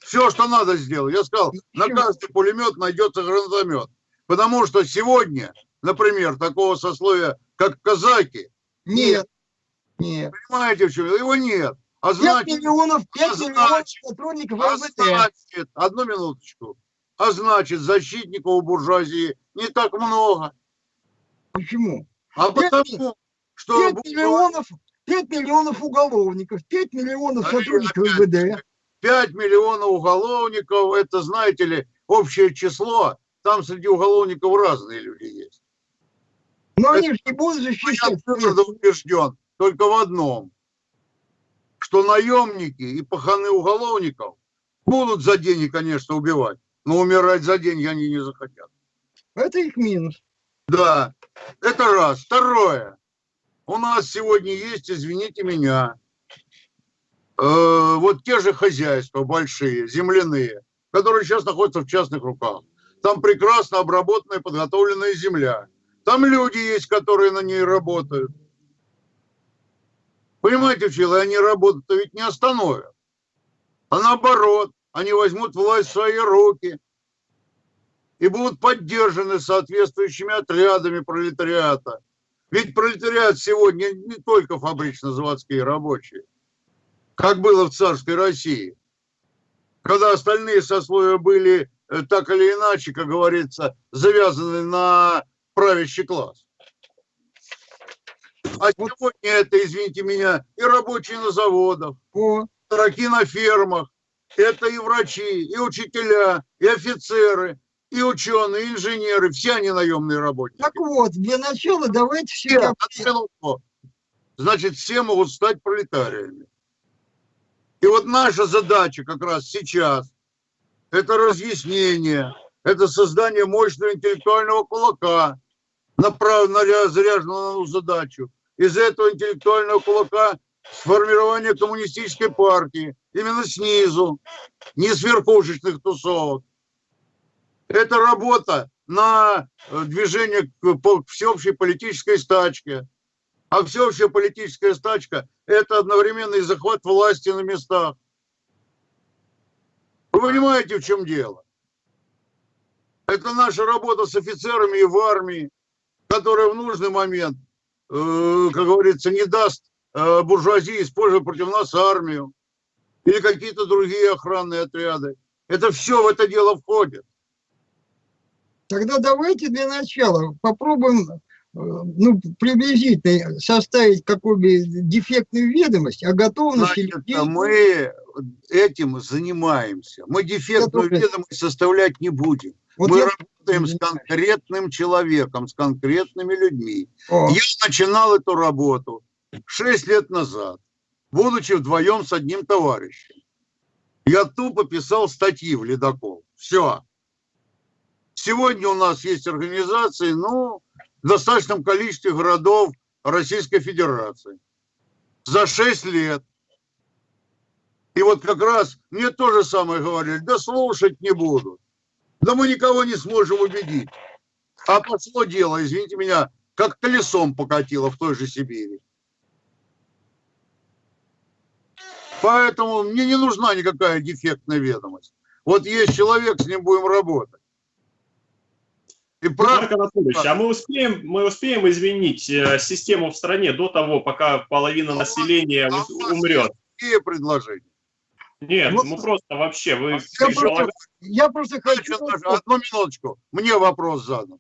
Все, что надо сделать. Я сказал, на каждый пулемет найдется гранатомет. Потому что сегодня, например, такого сословия, как казаки, Нет, нет. понимаете, в чем? Его нет. А 5 значит, миллионов, 5 а миллионов значит, сотрудников а МВД. значит, одну минуточку, а значит, защитников у буржуазии не так много. Почему? А Пять потому, что 5 буржуазия- миллионов, 5 миллионов уголовников, 5 миллионов сотрудников МВД. 5 миллионов уголовников, это, знаете ли, общее число. Там среди уголовников разные люди есть. Но они же не будут Я защищать. твердо убежден только в одном, что наемники и паханы уголовников будут за деньги, конечно, убивать, но умирать за деньги они не захотят. Это их минус. Да, это раз. Второе. У нас сегодня есть, извините меня, э, вот те же хозяйства большие, земляные, которые сейчас находятся в частных руках. Там прекрасно обработанная, подготовленная земля. Там люди есть, которые на ней работают. Понимаете? И они работу ведь не остановят. А наоборот, они возьмут власть в свои руки и будут поддержаны соответствующими отрядами пролетариата. Ведь пролетариат сегодня не только фабрично-заводские рабочие, как было в царской России, когда остальные сословия были э, так или иначе, как говорится, завязаны на правящий класс. А сегодня это, извините меня, и рабочие на заводах, дураки на фермах, это и врачи, и учителя, и офицеры, и ученые, и инженеры, все они наемные работники. так вот, для начала давайте Все. Значит, все могут стать пролетариями. И вот наша задача как раз сейчас – это разъяснение, это создание мощного интеллектуального кулака, направленного, заряженного на задачу. Из этого интеллектуального кулака сформирование коммунистической партии именно снизу, не с верхушечных тусовок. Это работа на э, движение к всеобщей политической стачке. А всеобщая политическая стачка – это одновременный захват власти на местах. Вы понимаете, в чем дело? Это наша работа с офицерами и в армии, которая в нужный момент, э, как говорится, не даст э, буржуазии использовать против нас армию или какие-то другие охранные отряды. Это все в это дело входит. Тогда давайте для начала попробуем ну, приблизительно составить какую-бы дефектную ведомость о готовности Значит, людей. мы этим занимаемся. Мы дефектную тоже- ведомость составлять не будем. Вот мы я- работаем с конкретным человеком, с конкретными людьми. О, Я начинал эту работу 6 лет назад, будучи вдвоем с одним товарищем. Я тупо писал статьи в «Ледокол». Все. Сегодня у нас есть организации, ну, в достаточном количестве городов Российской Федерации. за 6 лет. И вот как раз мне то же самое говорили, да слушать не буду. Да мы никого не сможем убедить. А пошло дело, извините меня, как колесом покатило в той же Сибири. Поэтому мне не нужна никакая дефектная ведомость. Вот есть человек, с ним будем работать. И Марк Анатольевич, а мы успеем, мы успеем изменить э, систему в стране до того, пока половина а населения а умрет? Какие предложения? Нет, ну, мы просто вообще, вы... Я просто, я просто хочу... Одну минуточку, мне вопрос задан.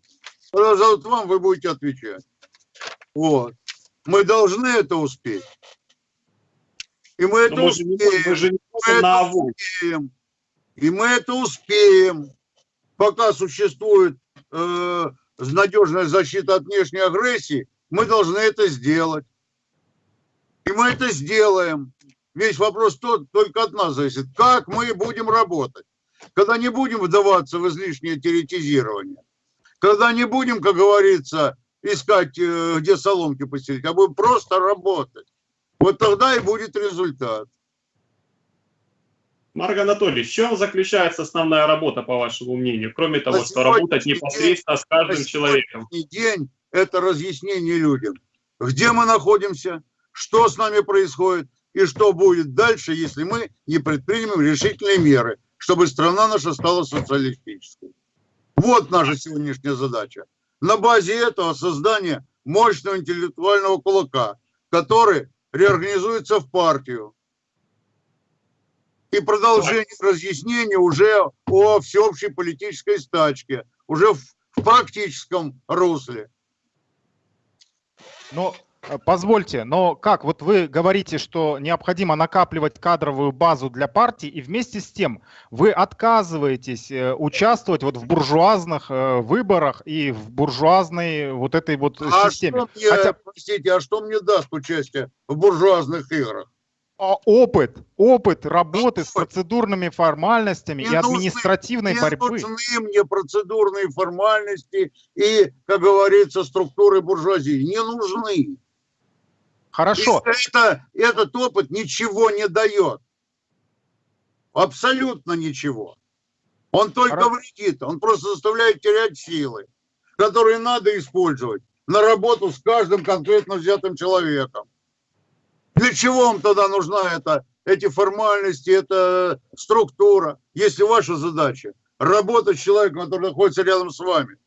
Задают вам, вы будете отвечать. Вот. Мы должны это успеть. И мы это мы успеем. Же, мы же не мы это успеем. И мы это успеем. Пока существует э, надежная защита от внешней агрессии, мы должны это сделать. И мы это сделаем. Весь вопрос тот, только от нас зависит. Как мы будем работать? Когда не будем вдаваться в излишнее теоретизирование. Когда не будем, как говорится, искать, э, где соломки постелить, а будем просто работать. Вот тогда и будет результат. Марк Анатольевич, в чем заключается основная работа, по вашему мнению, кроме того, что работать непосредственно день, с каждым на человеком? день это разъяснение людям, где мы находимся, что с нами происходит и что будет дальше, если мы не предпримем решительные меры, чтобы страна наша стала социалистической. Вот наша сегодняшняя задача. На базе этого создание мощного интеллектуального кулака, который реорганизуется в партию, и продолжение разъяснения уже о всеобщей политической стачке, уже в, в практическом русле. Но э, позвольте, но как? Вот вы говорите, что необходимо накапливать кадровую базу для партии, и вместе с тем вы отказываетесь э, участвовать вот в буржуазных э, выборах и в буржуазной вот этой вот а системе. Что мне, Хотя... Простите, а что мне даст участие в буржуазных играх? А опыт, опыт работы с процедурными формальностями не и административной нужны, борьбы. Не нужны мне процедурные формальности и, как говорится, структуры буржуазии. Не нужны. Хорошо. И это, этот опыт ничего не дает. Абсолютно ничего. Он только Хорошо. вредит, он просто заставляет терять силы, которые надо использовать на работу с каждым конкретно взятым человеком. Для чего вам тогда нужна эта, эти формальности, эта структура, если ваша задача работать с человеком, который находится рядом с вами,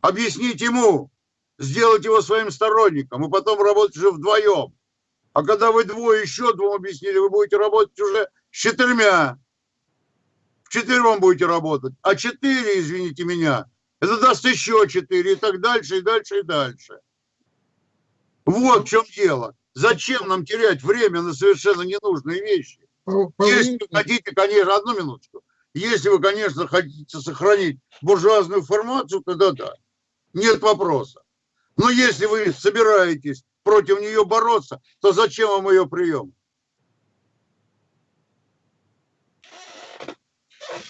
объяснить ему, сделать его своим сторонником, и потом работать уже вдвоем. А когда вы двое еще двум объяснили, вы будете работать уже с четырьмя. В четвером будете работать. А четыре, извините меня, это даст еще четыре, и так дальше, и дальше, и дальше. Вот в чем дело. Зачем нам терять время на совершенно ненужные вещи? Если вы хотите, конечно, одну минуточку. Если вы, конечно, хотите сохранить буржуазную формацию, тогда да, нет вопроса. Но если вы собираетесь против нее бороться, то зачем вам ее прием?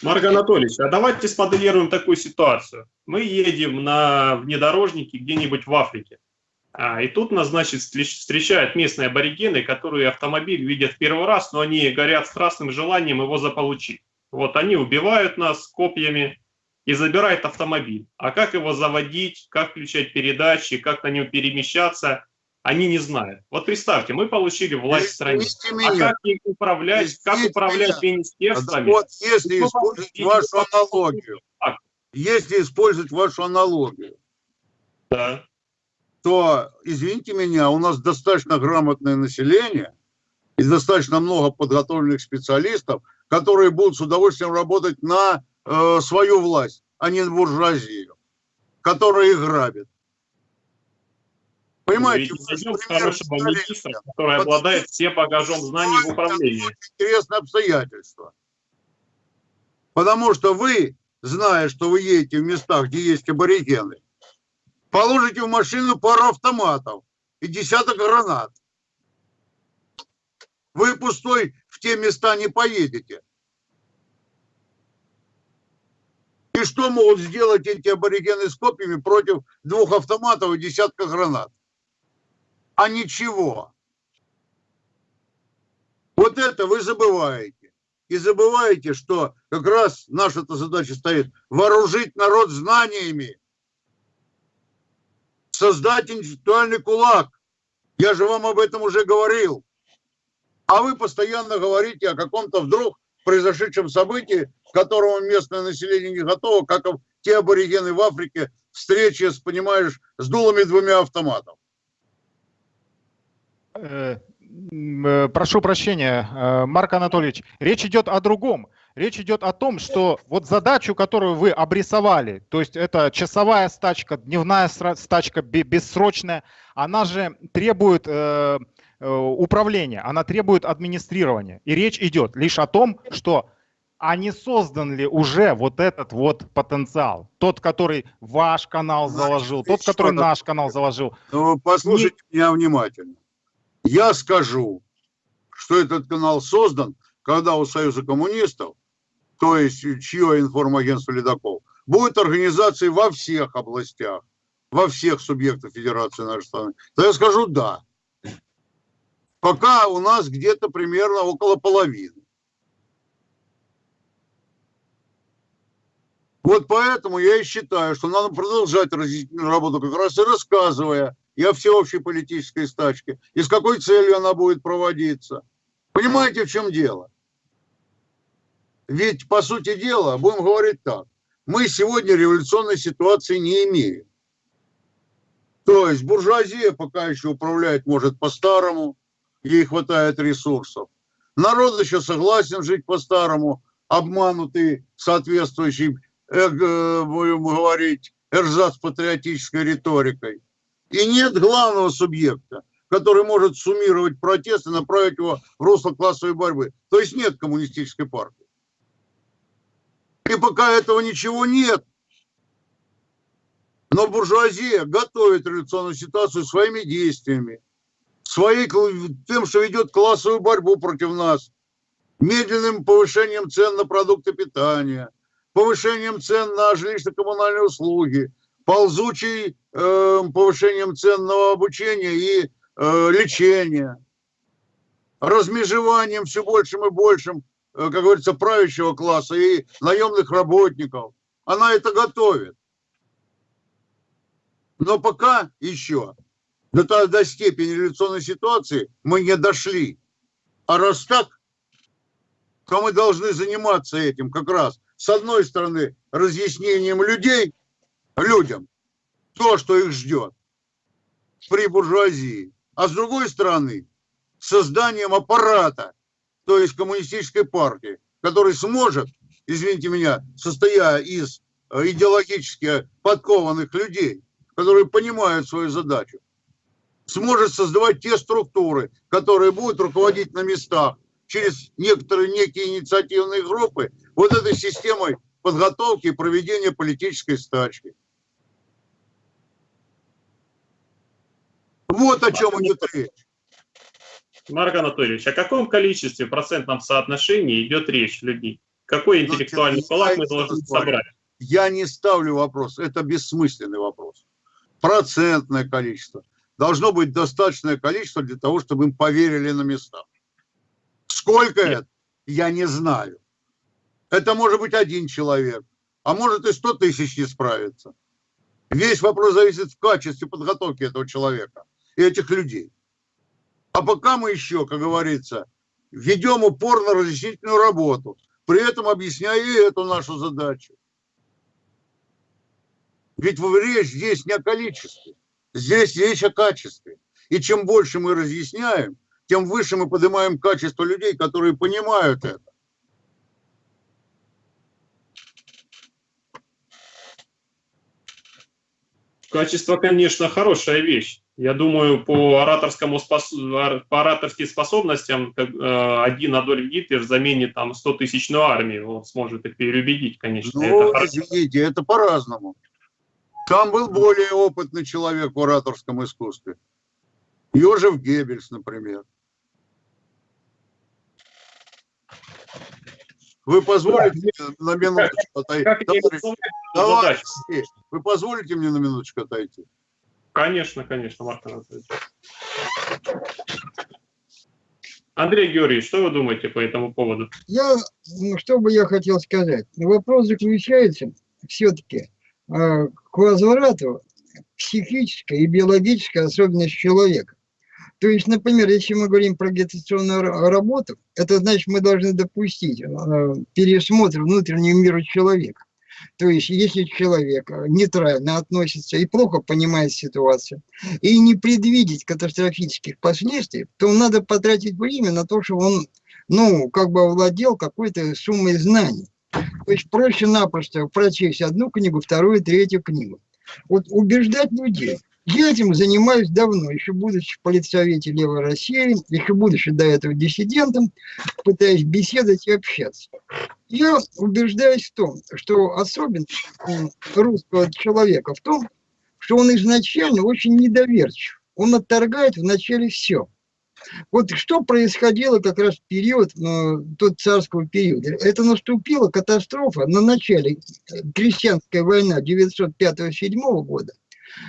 Марк Анатольевич, а давайте смоделируем такую ситуацию. Мы едем на внедорожнике где-нибудь в Африке. А, и тут нас, значит, встречают местные аборигены, которые автомобиль видят первый раз, но они горят страстным желанием его заполучить. Вот они убивают нас копьями и забирают автомобиль. А как его заводить, как включать передачи, как на нем перемещаться, они не знают. Вот представьте, мы получили власть в стране. А как их управлять, как управлять меня. министерствами? Вот если использовать вашу аналогию, если использовать вашу аналогию, да то, извините меня, у нас достаточно грамотное население и достаточно много подготовленных специалистов, которые будут с удовольствием работать на э, свою власть, а не на буржуазию, которая их грабит. Понимаете? Найдем хорошего министра, который обладает всем багажом знаний в управлении. Интересное обстоятельство. Потому что вы, зная, что вы едете в местах, где есть аборигены, положите в машину пару автоматов и десяток гранат. Вы пустой в те места не поедете. И что могут сделать эти аборигены с копьями против двух автоматов и десятка гранат? А ничего. Вот это вы забываете. И забываете, что как раз наша-то задача стоит вооружить народ знаниями, создать интеллектуальный кулак. Я же вам об этом уже говорил. А вы постоянно говорите о каком-то вдруг произошедшем событии, к которому местное население не готово, как те аборигены в Африке, встречи, с, понимаешь, с дулами двумя автоматов. Э, э, прошу прощения, э, Марк Анатольевич, речь идет о другом. Речь идет о том, что вот задачу, которую вы обрисовали, то есть это часовая стачка, дневная стачка, бессрочная, она же требует э, управления, она требует администрирования. И речь идет лишь о том, что а не создан ли уже вот этот вот потенциал? Тот, который ваш канал заложил, тот, который наш канал заложил. Ну, послушайте не... меня внимательно. Я скажу, что этот канал создан, когда у Союза коммунистов, то есть чье информагентство Ледокол, будет организации во всех областях, во всех субъектах Федерации нашей страны, то я скажу да. Пока у нас где-то примерно около половины. Вот поэтому я и считаю, что надо продолжать разъяснительную работу, как раз и рассказывая, и о всеобщей политической стачке, и с какой целью она будет проводиться. Понимаете, в чем дело? Ведь, по сути дела, будем говорить так, мы сегодня революционной ситуации не имеем. То есть буржуазия пока еще управляет может по-старому, ей хватает ресурсов. Народ еще согласен жить по-старому, обманутый соответствующей, э, будем говорить, эрзац патриотической риторикой. И нет главного субъекта, который может суммировать протест и направить его в русло классовой борьбы. То есть нет коммунистической партии. И пока этого ничего нет, но буржуазия готовит революционную ситуацию своими действиями, своей, тем, что ведет классовую борьбу против нас, медленным повышением цен на продукты питания, повышением цен на жилищно-коммунальные услуги, ползучий э, повышением цен на обучение и э, лечение, размежеванием все большим и большим, как говорится, правящего класса и наемных работников. Она это готовит. Но пока еще до, до степени революционной ситуации мы не дошли. А раз так, то мы должны заниматься этим как раз. С одной стороны, разъяснением людей, людям то, что их ждет при буржуазии, а с другой стороны созданием аппарата, то есть коммунистической партии, который сможет, извините меня, состоя из э, идеологически подкованных людей, которые понимают свою задачу, сможет создавать те структуры, которые будут руководить на местах через некоторые некие инициативные группы вот этой системой подготовки и проведения политической стачки. Вот о чем идет речь. Марк Анатольевич, о каком количестве процентном соотношении идет речь людей? Какой интеллектуальный кулак мы должны собрать? Я не ставлю вопрос, это бессмысленный вопрос. Процентное количество. Должно быть достаточное количество для того, чтобы им поверили на местах. Сколько Нет. это, я не знаю. Это может быть один человек, а может и сто тысяч не справится. Весь вопрос зависит в качестве подготовки этого человека и этих людей. А пока мы еще, как говорится, ведем упор на разъяснительную работу, при этом объясняя и эту нашу задачу. Ведь речь здесь не о количестве, здесь речь о качестве. И чем больше мы разъясняем, тем выше мы поднимаем качество людей, которые понимают это. Качество, конечно, хорошая вещь. Я думаю, по, ораторскому спос... по ораторским способностям как, э, один Адольф Гитлер заменит там 100 тысячную армию. Он сможет их переубедить, конечно. Ну, это извините, это по-разному. Там был более опытный человек в ораторском искусстве. Йожев Геббельс, например. Вы позволите мне на минуточку отойти? Давайте, вы позволите мне на минуточку отойти? Конечно, конечно, Марк Анатольевич. Андрей Георгиевич, что вы думаете по этому поводу? Я, ну, что бы я хотел сказать? Вопрос заключается все-таки э, к возврату психической и биологической особенности человека. То есть, например, если мы говорим про агитационную работу, это значит, мы должны допустить э, пересмотр внутреннего мира человека. То есть, если человек нейтрально относится и плохо понимает ситуацию, и не предвидеть катастрофических последствий, то надо потратить время на то, чтобы он, ну, как бы овладел какой-то суммой знаний. То есть, проще-напросто прочесть одну книгу, вторую, третью книгу. Вот убеждать людей – я этим занимаюсь давно, еще будучи в политсовете Левой России, еще будучи до этого диссидентом, пытаясь беседовать и общаться. Я убеждаюсь в том, что особенность русского человека в том, что он изначально очень недоверчив. Он отторгает вначале все. Вот что происходило как раз в период, э, тот царского периода. Это наступила катастрофа на начале э, крестьянская война 905-7 года,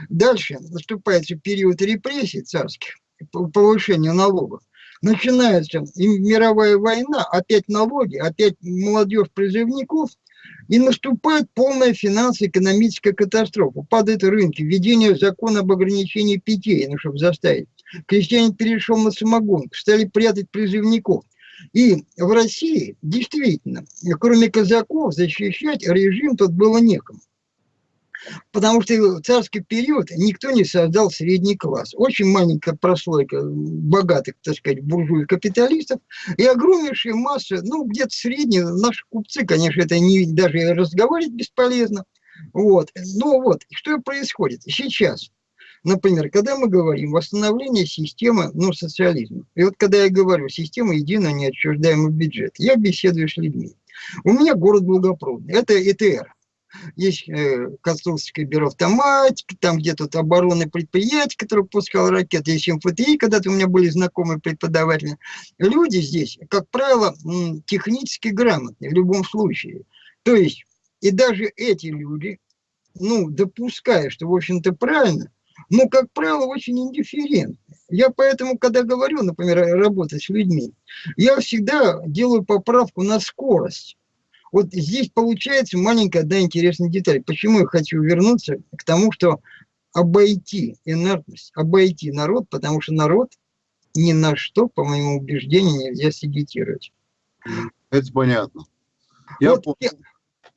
Дальше наступает период репрессий царских, повышения налогов. Начинается мировая война, опять налоги, опять молодежь призывников, и наступает полная финансово-экономическая катастрофа. Падают рынки, введение закона об ограничении питья, ну, чтобы заставить. Крестьянин перешел на самогонку, стали прятать призывников. И в России действительно, кроме казаков, защищать режим тут было некому. Потому что в царский период никто не создал средний класс. Очень маленькая прослойка богатых, так сказать, буржуев-капиталистов и огромнейшая масса, ну, где-то средние, наши купцы, конечно, это не, даже разговаривать бесполезно. Вот. Но вот, что происходит сейчас? Например, когда мы говорим восстановление системы ну, социализма, и вот когда я говорю система единого неотчуждаемого бюджета, я беседую с людьми. У меня город благопроводный, это ЭТР, есть э, конструкторское бюро автоматики, там где-то оборонное предприятие, которое пускало ракеты, есть МФТИ, когда-то у меня были знакомые преподаватели. Люди здесь, как правило, технически грамотные в любом случае. То есть, и даже эти люди, ну, допуская, что, в общем-то, правильно, но, как правило, очень индифферентны. Я поэтому, когда говорю, например, работать с людьми, я всегда делаю поправку на скорость. Вот здесь получается маленькая, да, интересная деталь. Почему я хочу вернуться к тому, что обойти инертность, обойти народ, потому что народ ни на что, по моему убеждению, нельзя сагитировать. Это понятно. Я, вот я,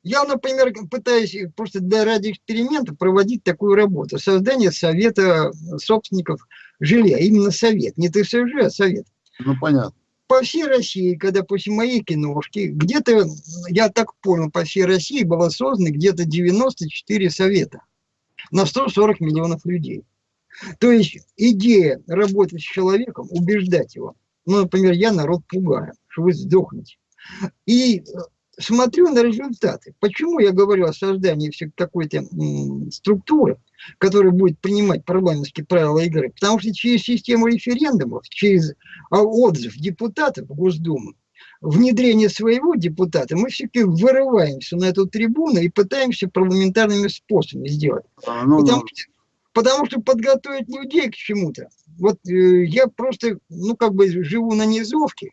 я, например, пытаюсь просто для ради эксперимента проводить такую работу. Создание совета собственников жилья. Именно совет. Не ТСЖ, а совет. Ну, понятно по всей России, когда после моей киношки, где-то, я так понял, по всей России было создано где-то 94 совета на 140 миллионов людей. То есть идея работать с человеком, убеждать его. Ну, например, я народ пугаю, что вы сдохнете. И смотрю на результаты. Почему я говорю о создании какой-то структуры, которая будет принимать парламентские правила игры? Потому что через систему референдумов, через а, отзыв депутатов в Госдуму, внедрение своего депутата, мы все-таки вырываемся на эту трибуну и пытаемся парламентарными способами сделать. А, ну, потому, ну. Что, потому что подготовить людей к чему-то. Вот э, я просто, ну, как бы живу на низовке,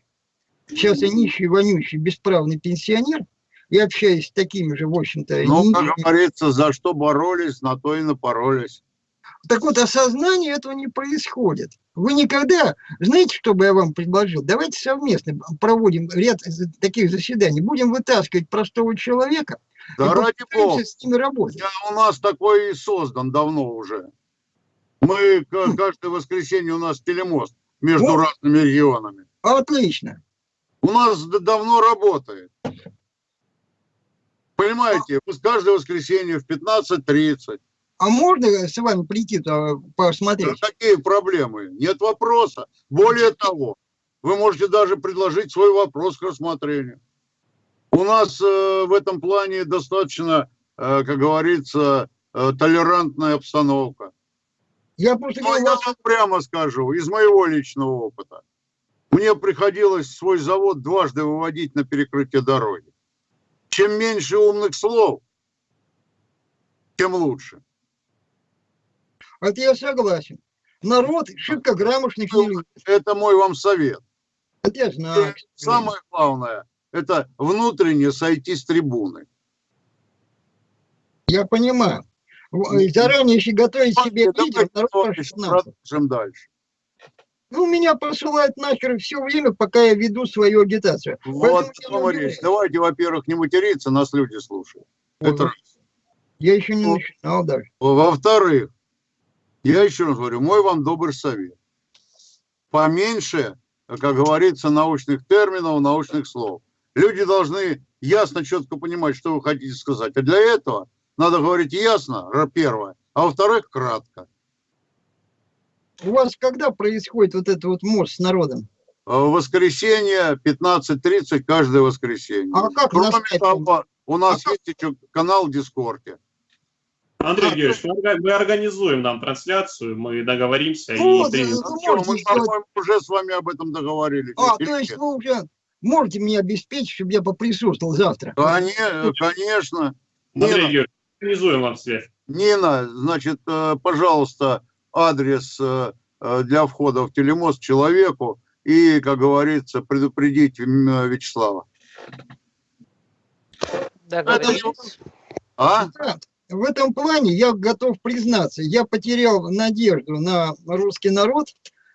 Сейчас я нищий, вонючий, бесправный пенсионер, и общаюсь с такими же, в общем-то... Ну, как говорится, за что боролись, на то и напоролись. Так вот, осознание этого не происходит. Вы никогда, знаете, что бы я вам предложил? Давайте совместно проводим ряд таких заседаний. Будем вытаскивать простого человека. Да ради бога. С ними работать. Я, у нас такой и создан давно уже. Мы каждое воскресенье у нас телемост между вот. разными регионами. Отлично у нас давно работает. Понимаете, каждое воскресенье в 15.30. А можно с вами прийти посмотреть? Да, какие проблемы? Нет вопроса. Более того, вы можете даже предложить свой вопрос к рассмотрению. У нас э, в этом плане достаточно, э, как говорится, э, толерантная обстановка. Я просто Но я вам прямо скажу, из моего личного опыта. Мне приходилось свой завод дважды выводить на перекрытие дороги. Чем меньше умных слов, тем лучше. Это я согласен. Народ шибко грамотных не Это мой вам совет. Это я знаю. И самое главное, это внутренне сойти с трибуны. Я понимаю. И Заранее еще готовить себе Давайте лидер, народ продолжим дальше. Ну, меня посылают нахер все время, пока я веду свою агитацию. Вот удивляюсь. Давайте, во-первых, не материться, нас люди слушают. Это Вот. Я еще не начинал даже. Во-вторых, я еще раз говорю, мой вам добрый совет. Поменьше, как говорится, научных терминов, научных слов. Люди должны ясно, четко понимать, что вы хотите сказать. А для этого надо говорить ясно, первое, а во-вторых, кратко. У вас когда происходит вот это вот мост с народом? Э, В воскресенье 15.30 каждое воскресенье. А как на Кроме скайпе? того, у нас А есть еще канал в Дискорде. Андрей А, Георгиевич, мы, мы организуем нам трансляцию, мы договоримся Ну, и вот, примем. Вы Ну, можете мы, по-моему, уже с вами об этом договорились. А, то есть вы уже можете меня обеспечить, чтобы я поприсутствовал завтра? Коне- Конечно. Андрей Нина, Георгиевич, организуем вам связь. Нина, значит, э, пожалуйста, адрес э, э, для входа в телемост человеку и, как говорится, предупредить м, Вячеслава. Договорились. А? В этом плане я готов признаться, я потерял надежду на русский народ.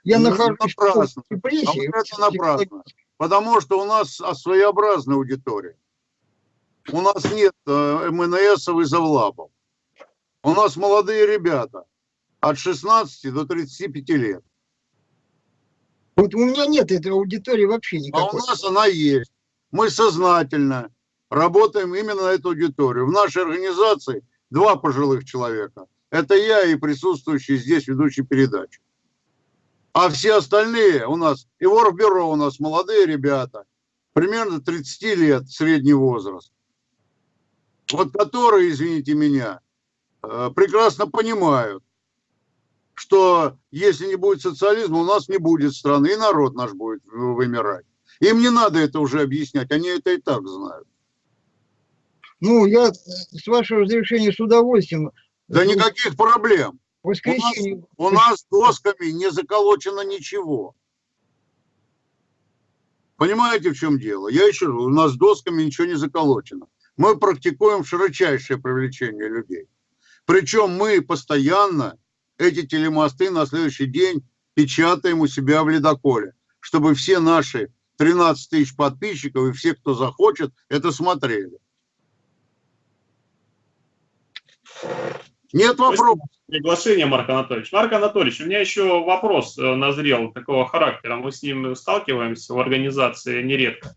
Я Ну, нахожусь в напрасно. депрессии. А вот это напрасно. Потому что у нас своеобразная аудитория. У нас нет э, МНСов и завлабов. У нас молодые ребята от 16 до 35 лет. Вот у меня нет этой аудитории вообще А у никакой. нас она есть. Мы сознательно работаем именно на эту аудиторию. В нашей организации два пожилых человека. Это я и присутствующий здесь ведущий передачи. А все остальные у нас, и в Оргбюро у нас молодые ребята, примерно 30 лет средний возраст. Вот которые, извините меня, э, прекрасно понимают, что если не будет социализма, у нас не будет страны, и народ наш будет вымирать. Им не надо это уже объяснять, они это и так знают. Ну, я с вашего разрешения с удовольствием. Да Ну, никаких проблем. Воскресенье. У нас досками не заколочено ничего. Понимаете, в чем дело? Я еще у нас досками ничего не заколочено. Мы практикуем широчайшее привлечение людей. Причем мы постоянно эти телемосты на следующий день печатаем у себя в ледоколе, чтобы все наши 13 тысяч подписчиков и все, кто захочет, это смотрели. Нет вопросов. Приглашение, Марк Анатольевич. Марк Анатольевич, у меня еще вопрос э, назрел такого характера. Мы с ним сталкиваемся в организации нередко.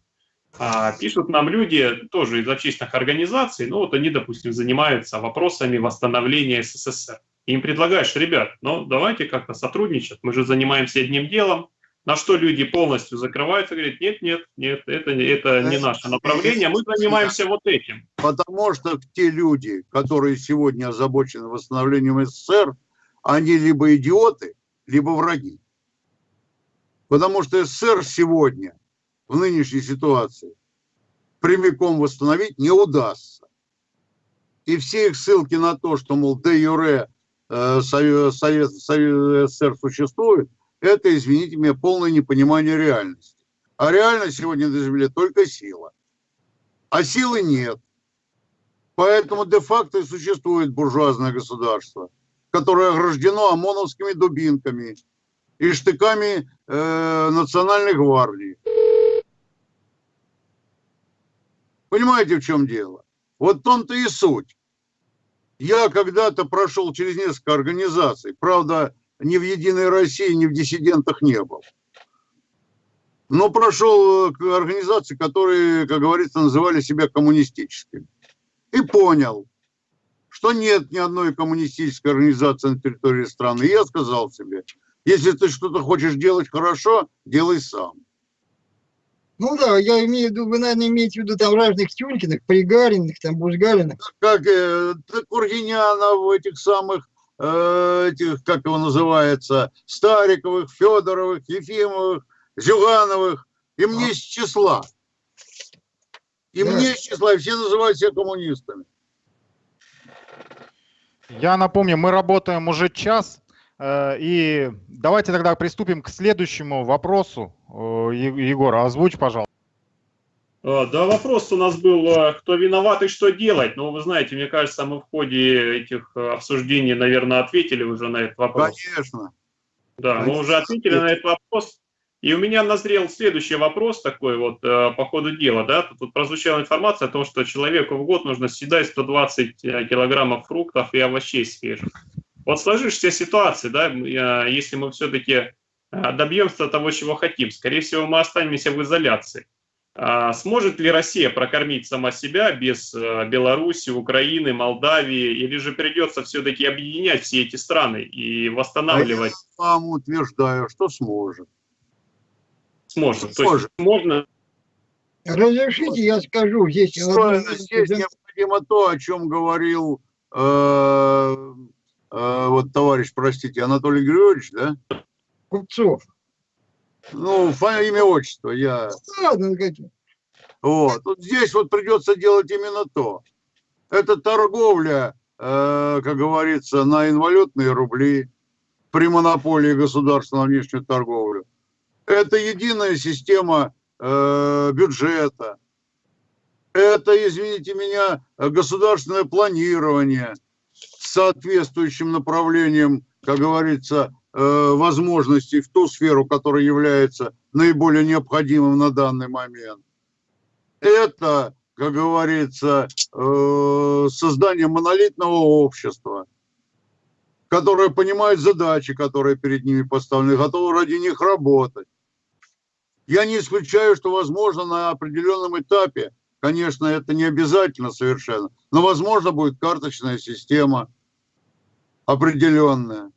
А, пишут нам люди тоже из общественных организаций, ну вот они, допустим, занимаются вопросами восстановления СССР. Им предлагаешь, ребят, ну давайте как-то сотрудничать, мы же занимаемся одним делом. На что люди полностью закрываются, говорят, нет, нет, нет, это, не- это не наше направление, мы занимаемся вот этим. Потому что те люди, которые сегодня озабочены восстановлением СССР, они либо идиоты, либо враги. Потому что СССР сегодня, в нынешней ситуации, прямиком восстановить не удастся. И все их ссылки на то, что, мол, де юре э, Совет, Совет СССР существует, это, извините меня, полное непонимание реальности. А реальность сегодня на Земле только сила. А силы нет. Поэтому де-факто и существует буржуазное государство, которое ограждено ОМОНовскими дубинками и штыками э, национальной гвардии. Понимаете, в чем дело? Вот в том-то и суть. Я когда-то прошел через несколько организаций, правда, ни в «Единой России», ни в «Диссидентах» не был. Но прошел э, организации, которые, как говорится, называли себя коммунистическими и понял, что нет ни одной коммунистической организации на территории страны. И я сказал себе, если ты что-то хочешь делать хорошо, делай сам. Ну да, я имею в виду, вы, наверное, имеете в виду там разных Тюлькиных, Пригариных, там Бузгалиных. Как э, Кургинянов, этих самых, э, этих, как его называется, Стариковых, Федоровых, Ефимовых, Зюгановых. Им А. не из числа. Им Да. не из числа, и все называют себя коммунистами. Я напомню, мы работаем уже час. Э, и давайте тогда приступим к следующему вопросу. Э, Егор, озвучь, пожалуйста. А, да, вопрос у нас был, кто виноват и что делать. Но вы знаете, мне кажется, мы в ходе этих обсуждений, наверное, ответили уже на этот вопрос. Конечно. Да, мы уже ответили на этот вопрос. И у меня назрел следующий вопрос такой вот по ходу дела. Да? Тут прозвучала информация о том, что человеку в год нужно съедать 120 э, килограммов фруктов и овощей свежих. Вот сложившаяся ситуация, да, если мы все-таки добьемся того, чего хотим, скорее всего, мы останемся в изоляции. А сможет ли Россия прокормить сама себя без э, Беларуси, Украины, Молдавии, или же придется все-таки объединять все эти страны и восстанавливать? А я вам утверждаю, что сможет. Сможет. сможет. То есть можно... Разрешите, я скажу. Здесь, здесь необходимо то, о чем говорил э, э, вот товарищ, простите, Анатолий Григорьевич, да? Купцов. Ну, имя, отчество, я... Ладно. Вот. вот здесь вот придется делать именно то. Это торговля, э, как говорится, на инвалютные рубли при монополии государства на внешнюю торговлю. Это единая система э, бюджета. Это, извините меня, государственное планирование соответствующим направлением, как говорится, Э, возможностей в ту сферу, которая является наиболее необходимым на данный момент. Это, как говорится, э, создание монолитного общества, которое понимает задачи, которые перед ними поставлены, готово ради них работать. Я не исключаю, что, возможно, на определенном этапе, конечно, это не обязательно совершенно, но, возможно, будет карточная система определенная.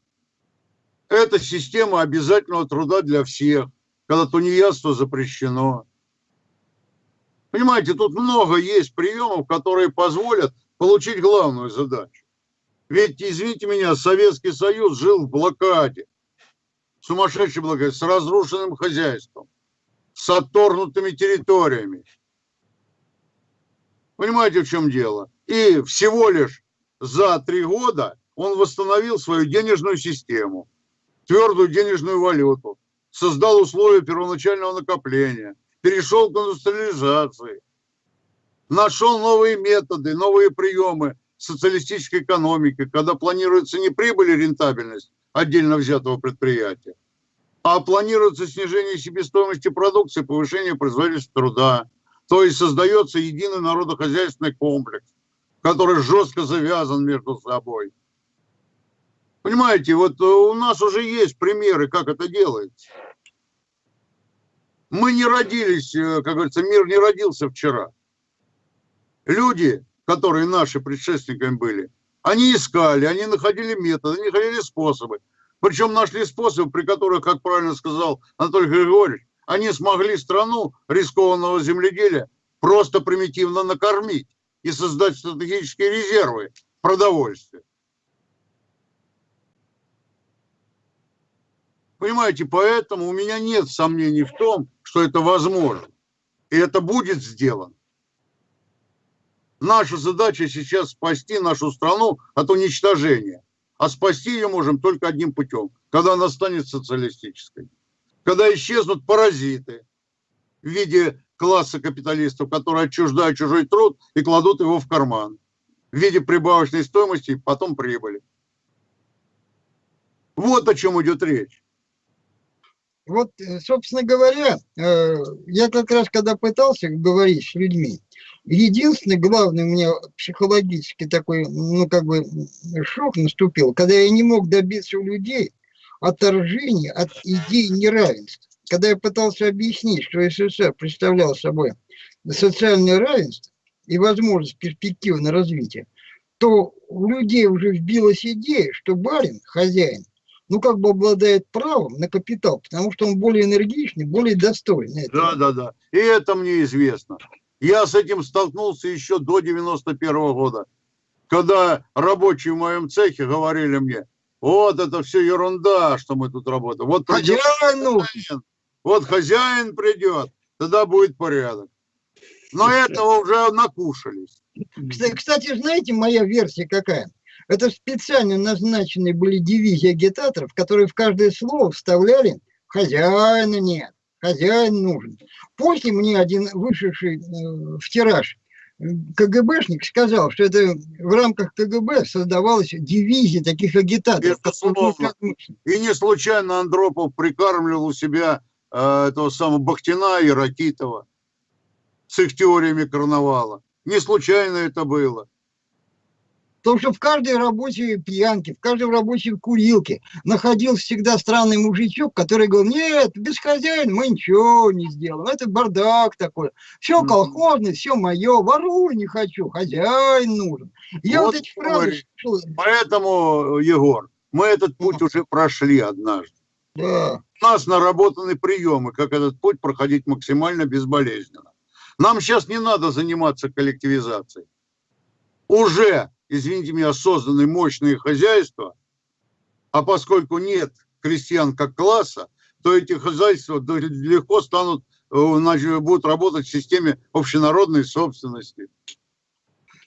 Это система обязательного труда для всех, когда тунеядство запрещено. Понимаете, тут много есть приемов, которые позволят получить главную задачу. Ведь, извините меня, Советский Союз жил в блокаде, сумасшедшей блокаде, с разрушенным хозяйством, с отторгнутыми территориями. Понимаете, в чем дело? И всего лишь за три года он восстановил свою денежную систему твердую денежную валюту, создал условия первоначального накопления, перешел к индустриализации, нашел новые методы, новые приемы социалистической экономики, когда планируется не прибыль и рентабельность отдельно взятого предприятия, а планируется снижение себестоимости продукции, повышение производительности труда. То есть создается единый народохозяйственный комплекс, который жестко завязан между собой. Понимаете, вот э, у нас уже есть примеры, как это делается. Мы не родились, э, как говорится, мир не родился вчера. Люди, которые наши предшественниками были, они искали, они находили методы, они находили способы. Причем нашли способы, при которых, как правильно сказал Анатолий Григорьевич, они смогли страну рискованного земледелия просто примитивно накормить и создать стратегические резервы продовольствия. Понимаете, поэтому у меня нет сомнений в том, что это возможно. И это будет сделано. Наша задача сейчас спасти нашу страну от уничтожения. А спасти ее можем только одним путем, когда она станет социалистической. Когда исчезнут паразиты в виде класса капиталистов, которые отчуждают чужой труд и кладут его в карман в виде прибавочной стоимости и потом прибыли. Вот о чем идет речь вот, э, собственно говоря, э, я как раз когда пытался говорить с людьми, единственный главный у меня психологический такой, ну, как бы, шок наступил, когда я не мог добиться у людей отторжения от идеи неравенства. Когда я пытался объяснить, что СССР представлял собой социальное равенство и возможность перспективы развития, то у людей уже вбилась идея, что барин, хозяин, ну, как бы обладает правом на капитал, потому что он более энергичный, более достойный. Да, да, да. И это мне известно. Я с этим столкнулся еще до 91 -го года, когда рабочие в моем цехе говорили мне, вот это все ерунда, что мы тут работаем. Вот хозяин нужен. Вот хозяин придет, тогда будет порядок. Но этого уже накушались. Кстати, знаете, моя версия какая? Это специально назначенные были дивизии агитаторов, которые в каждое слово вставляли «хозяина нет», «хозяин нужен». После мне один вышедший э, в тираж КГБшник сказал, что это в рамках КГБ создавалась дивизия таких агитаторов. Безусловно. И не случайно Андропов прикармливал у себя э, этого самого Бахтина и Ракитова с их теориями карнавала. Не случайно это было. Потому что в каждой рабочей пьянке, в каждой рабочей курилке находился всегда странный мужичок, который говорил, нет, без хозяина мы ничего не сделаем, это бардак такой, все колхозное, все мое, ворую не хочу, хозяин нужен. Я вот, вот эти фразы... Поэтому, Егор, мы этот путь уже прошли однажды. Да. У нас наработаны приемы, как этот путь проходить максимально безболезненно. Нам сейчас не надо заниматься коллективизацией. Уже извините меня, созданы мощные хозяйства, а поскольку нет крестьян как класса, то эти хозяйства легко станут, э, будут работать в системе общенародной собственности.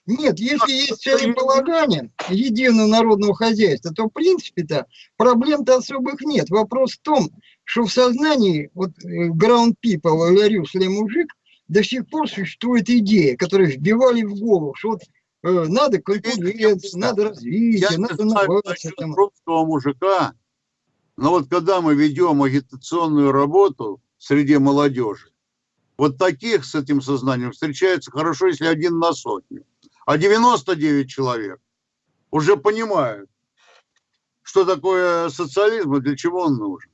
Нет, если есть целеполагание единого народного хозяйства, то в принципе-то проблем-то особых нет. Вопрос в том, что в сознании вот э, ground people, говорю, мужик, до сих пор существует идея, которую вбивали в голову, что вот надо конкуренция, надо развитие, Я надо инновация. русского мужика, но вот когда мы ведем агитационную работу среди молодежи, вот таких с этим сознанием встречается хорошо, если один на сотню. А 99 человек уже понимают, что такое социализм и для чего он нужен.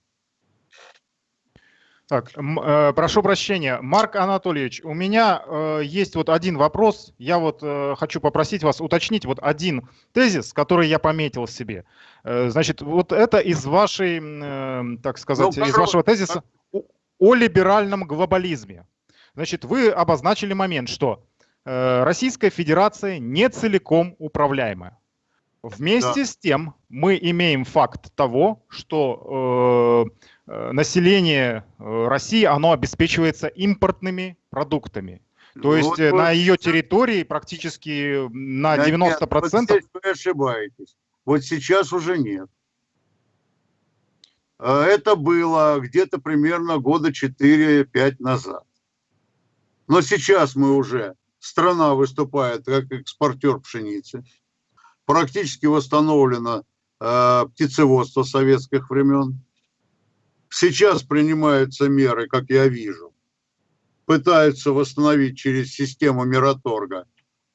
Так, э, прошу прощения, Марк Анатольевич, у меня э, есть вот один вопрос. Я вот э, хочу попросить вас уточнить вот один тезис, который я пометил себе. Э, значит, вот это из вашей, э, так сказать, ну, из вашего тезиса о, о либеральном глобализме. Значит, вы обозначили момент, что э, Российская Федерация не целиком управляемая. Вместе да. с тем мы имеем факт того, что э, население э, России, оно обеспечивается импортными продуктами. То есть вот, э, на ее территории практически на 90%... Нет, вот здесь вы ошибаетесь. Вот сейчас уже нет. Это было где-то примерно года 4-5 назад. Но сейчас мы уже, страна выступает как экспортер пшеницы. Практически восстановлено э, птицеводство советских времен Сейчас принимаются меры, как я вижу. Пытаются восстановить через систему Мираторга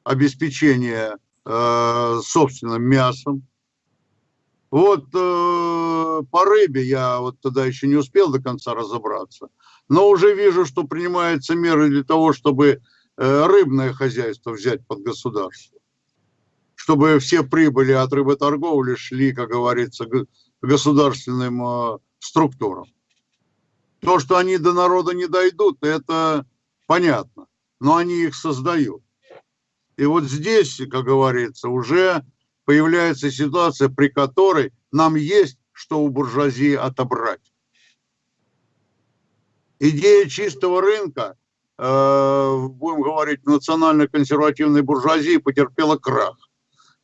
обеспечение э, собственным мясом. Вот э, по рыбе я вот тогда еще не успел до конца разобраться, но уже вижу, что принимаются меры для того, чтобы э, рыбное хозяйство взять под государство, чтобы все прибыли от рыботорговли шли, как говорится, государственным э, структурам. То, что они до народа не дойдут, это понятно, но они их создают. И вот здесь, как говорится, уже появляется ситуация, при которой нам есть что у буржуазии отобрать. Идея чистого рынка, э, будем говорить, национально-консервативной буржуазии потерпела крах,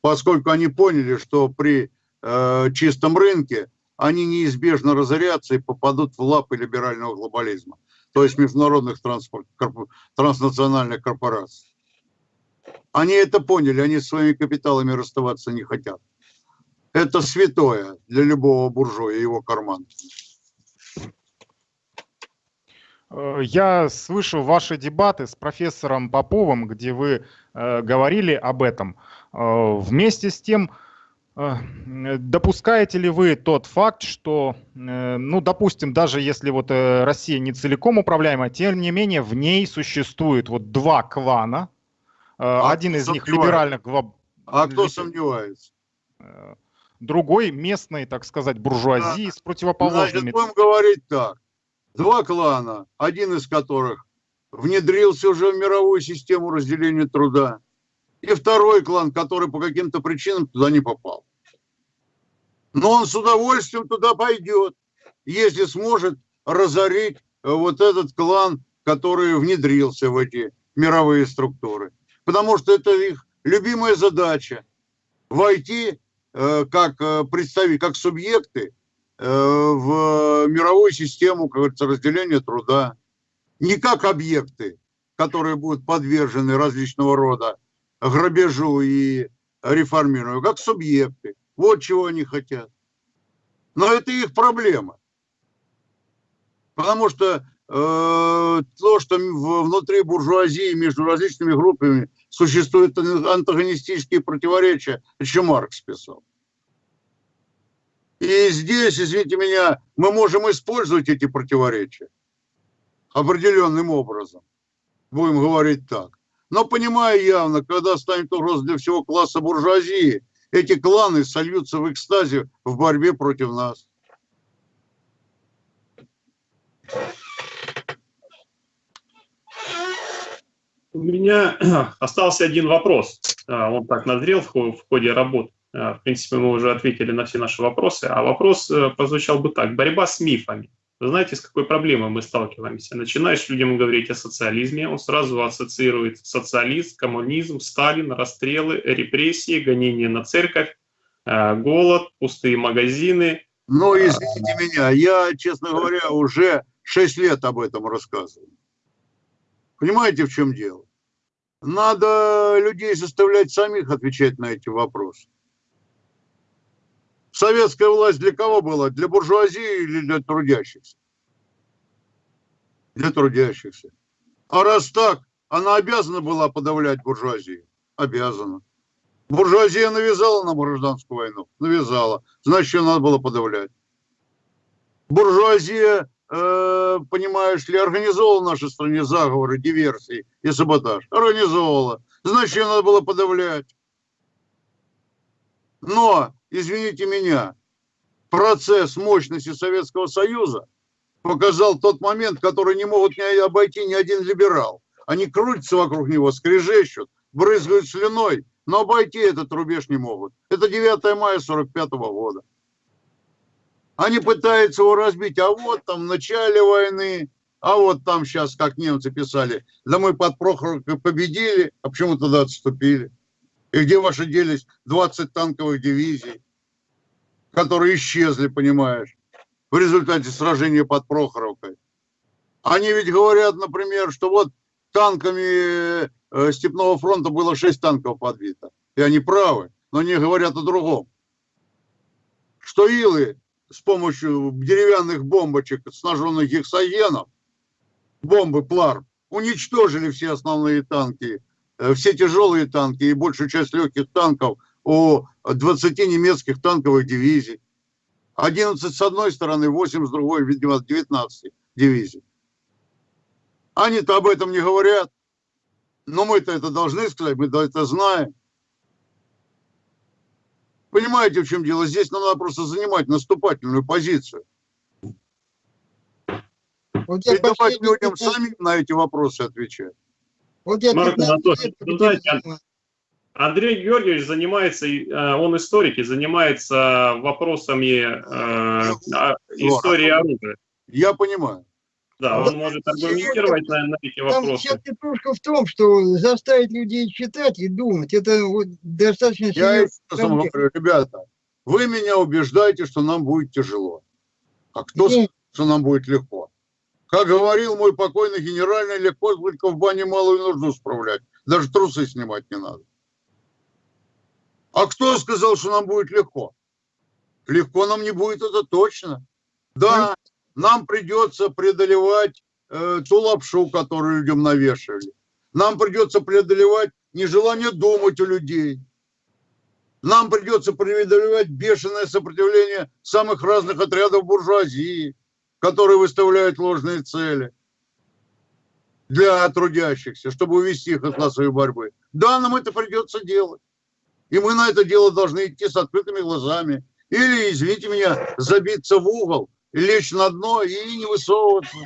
поскольку они поняли, что при э, чистом рынке они неизбежно разорятся и попадут в лапы либерального глобализма, то есть международных транснациональных корпораций. Они это поняли, они своими капиталами расставаться не хотят. Это святое для любого буржуя его карман. Э, я слышал ваши дебаты с профессором Поповым, где вы э, говорили об этом. Э, вместе с тем, допускаете ли вы тот факт, что, э, ну, допустим, даже если вот э, Россия не целиком управляема, тем не менее в ней существует вот два клана, э, а один из них либеральных. А кто сомневается? Другой местной, так сказать, буржуазии да. с противоположными. Значит, будем говорить так. Два клана, один из которых внедрился уже в мировую систему разделения труда, и второй клан, который по каким-то причинам туда не попал. Но он с удовольствием туда пойдет, если сможет разорить э, вот этот клан, который внедрился в эти мировые структуры. Потому что это их любимая задача. войти э, как э, представить, как субъекты в мировую систему, как говорится, разделения труда, не как объекты, которые будут подвержены различного рода грабежу и реформированию, как субъекты. Вот чего они хотят. Но это их проблема. Потому что э, то, что внутри буржуазии между различными группами существуют антагонистические противоречия, еще Маркс писал. И здесь, извините меня, мы можем использовать эти противоречия определенным образом. Будем говорить так. Но понимая явно, когда станет угроза для всего класса буржуазии, эти кланы сольются в экстазе в борьбе против нас. У меня остался один вопрос. А, он так назрел в ходе работы. А, в принципе, мы уже ответили на все наши вопросы. А вопрос э, прозвучал бы так. Борьба с мифами. Вы знаете, с какой проблемой мы сталкиваемся? Начинаешь людям говорить о социализме, он сразу ассоциирует социализм, коммунизм, Сталин, расстрелы, репрессии, гонения на церковь, э, голод, пустые магазины. Ну, извините меня, я, честно говоря, уже 6 лет об этом рассказываю. Понимаете, в чем дело? Надо людей заставлять самих отвечать на эти вопросы. Советская власть для кого была? Для буржуазии или для трудящихся? Для трудящихся. А раз так, она обязана была подавлять буржуазию? Обязана. Буржуазия навязала нам гражданскую войну? Навязала. Значит, ее надо было подавлять. Буржуазия, э, понимаешь ли, организовала в нашей стране заговоры, диверсии и саботаж. Организовала. Значит, ее надо было подавлять. Но извините меня, процесс мощности Советского Союза показал тот момент, который не могут не обойти ни один либерал. Они крутятся вокруг него, скрежещут, брызгают слюной, но обойти этот рубеж не могут. Это 9 мая 45 года. Они пытаются его разбить, а вот там в начале войны, а вот там сейчас, как немцы писали, да мы под Прохоровкой победили, а почему тогда отступили? И где ваши делись 20 танковых дивизий? которые исчезли, понимаешь, в результате сражения под Прохоровкой. Они ведь говорят, например, что вот танками э, Степного фронта было 6 танков подбито. И они правы, но они говорят о другом. Что илы с помощью деревянных бомбочек, снаженных гексогеном, бомбы Плар, уничтожили все основные танки, э, все тяжелые танки и большую часть легких танков о 20 немецких танковых дивизий. 11 с одной стороны, 8 с другой, видимо, 19 дивизий. Они-то об этом не говорят. Но мы-то это должны сказать, мы это знаем. Понимаете, в чем дело? Здесь нам надо просто занимать наступательную позицию. Вот И давать людям самим на эти вопросы отвечать. Вот я Марк Анатольевич, знаете, Андрей Георгиевич занимается, э, он историк и занимается вопросами э, истории оружия. Я понимаю. Да, он может аргументировать на, на эти вопросы. Там вся петрушка в том, что заставить людей читать и думать, это вот достаточно... Я вам говорю, ребята, вы меня убеждаете, что нам будет тяжело. А кто Нет. что нам будет легко? Как говорил мой покойный генеральный, легко только в бане малую нужду справлять. Даже трусы снимать не надо. А кто сказал, что нам будет легко? Легко нам не будет, это точно. Да, нам придется преодолевать э, ту лапшу, которую людям навешивали. Нам придется преодолевать нежелание думать у людей. Нам придется преодолевать бешеное сопротивление самых разных отрядов буржуазии, которые выставляют ложные цели для трудящихся, чтобы увести их от классовой борьбы. Да, нам это придется делать. И мы на это дело должны идти с открытыми глазами. Или, извините меня, забиться в угол, лечь на дно и не высовываться.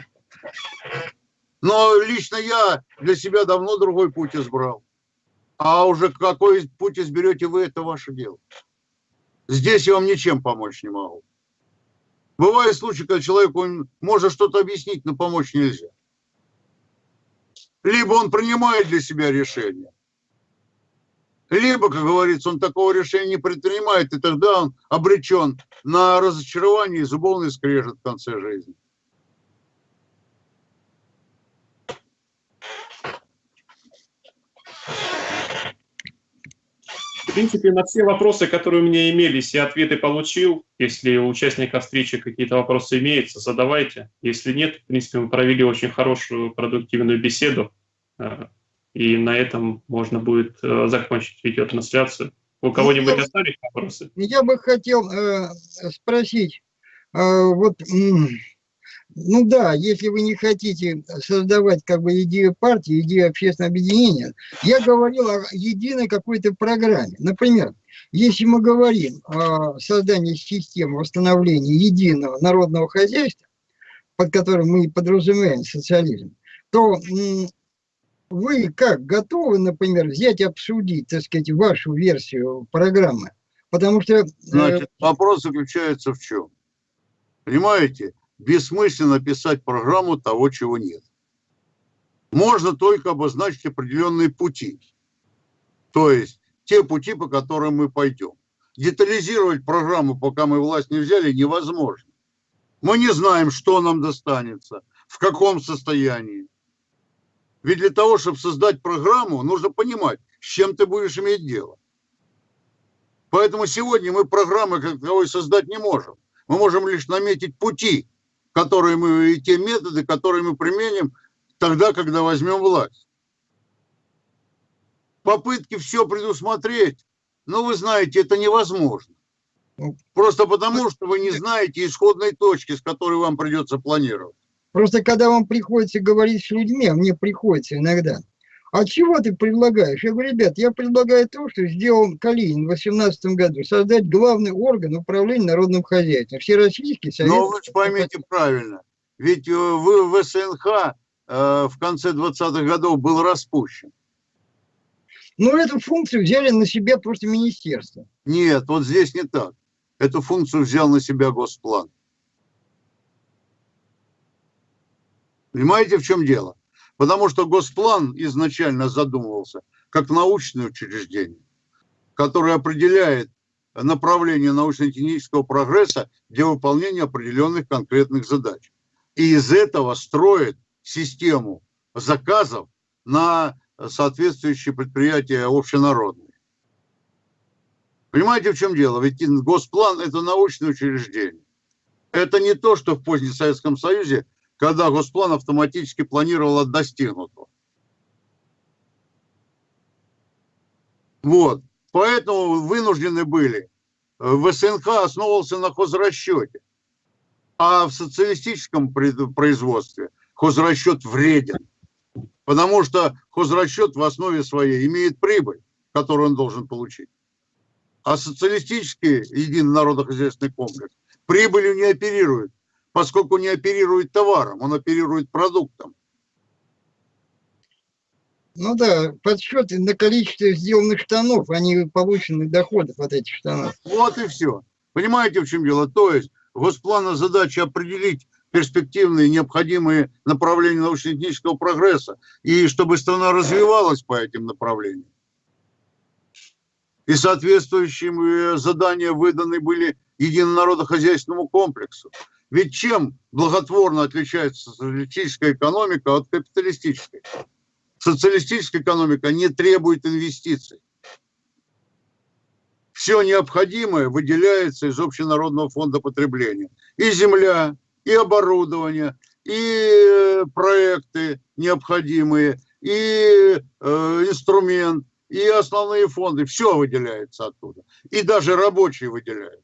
Но лично я для себя давно другой путь избрал. А уже какой путь изберете вы, это ваше дело. Здесь я вам ничем помочь не могу. Бывают случаи, когда человеку можно что-то объяснить, но помочь нельзя. Либо он принимает для себя решение, Либо, как говорится, он такого решения не предпринимает, и тогда он обречен на разочарование и зубовный скрежет в конце жизни. В принципе, на все вопросы, которые у меня имелись, я ответы получил. Если у участников встречи какие-то вопросы имеются, задавайте. Если нет, в принципе, мы провели очень хорошую, продуктивную беседу. Э, и на этом можно будет э, закончить видеотрансляцию. У кого-нибудь остались вопросы? Я бы хотел э, спросить, э, вот, м, ну да, если вы не хотите создавать как бы идею партии, идею общественного объединения, я говорил о единой какой-то программе. Например, если мы говорим о создании системы восстановления единого народного хозяйства, под которым мы подразумеваем социализм, то вы как готовы, например, взять и обсудить, так сказать, вашу версию программы? Потому что э, Значит, вопрос заключается в чем? Понимаете, бессмысленно писать программу того, чего нет. Можно только обозначить определенные пути. То есть те пути, по которым мы пойдем. Детализировать программу, пока мы власть не взяли, невозможно. Мы не знаем, что нам достанется, в каком состоянии. Ведь для того, чтобы создать программу, нужно понимать, с чем ты будешь иметь дело. Поэтому сегодня мы программы как таковой создать не можем. Мы можем лишь наметить пути, которые мы, и те методы, которые мы применим тогда, когда возьмем власть. Попытки все предусмотреть, ну, вы знаете, это невозможно. Просто потому, что вы не знаете исходной точки, с которой вам придется планировать. Просто когда вам приходится говорить с людьми, а мне приходится иногда, а чего ты предлагаешь? Я говорю, ребят, я предлагаю то, что сделал Калинин в 2018 году, создать главный орган управления народным хозяйством, Всероссийский совет. Но вы же поймите правильно, ведь э, вы в СНХ э, в конце 20-х годов был распущен. Но эту функцию взяли на себя просто министерство. Нет, вот здесь не так. Эту функцию взял на себя Госплан. Понимаете, в чем дело? Потому что Госплан изначально задумывался как научное учреждение, которое определяет направление научно-технического прогресса для выполнения определенных конкретных задач. И из этого строит систему заказов на соответствующие предприятия общенародные. Понимаете, в чем дело? Ведь Госплан – это научное учреждение. Это не то, что в позднем Советском Союзе когда Госплан автоматически планировал от достигнутого. Вот. Поэтому вынуждены были. В СНХ основывался на хозрасчете. А в социалистическом производстве хозрасчет вреден. Потому что хозрасчет в основе своей имеет прибыль, которую он должен получить. А социалистический единый народно-хозяйственный комплекс прибылью не оперирует поскольку не оперирует товаром, он оперирует продуктом. Ну да, подсчет на количество сделанных штанов, а не полученных доходов от этих штанов. Вот и все. Понимаете, в чем дело? То есть Госплана задача определить перспективные необходимые направления научно-технического прогресса и чтобы страна развивалась по этим направлениям. И соответствующие задания выданы были единонародохозяйственному комплексу. Ведь чем благотворно отличается социалистическая экономика от капиталистической? Социалистическая экономика не требует инвестиций. Все необходимое выделяется из общенародного фонда потребления. И земля, и оборудование, и э, проекты необходимые, и э, инструмент, и основные фонды. Все выделяется оттуда. И даже рабочие выделяются.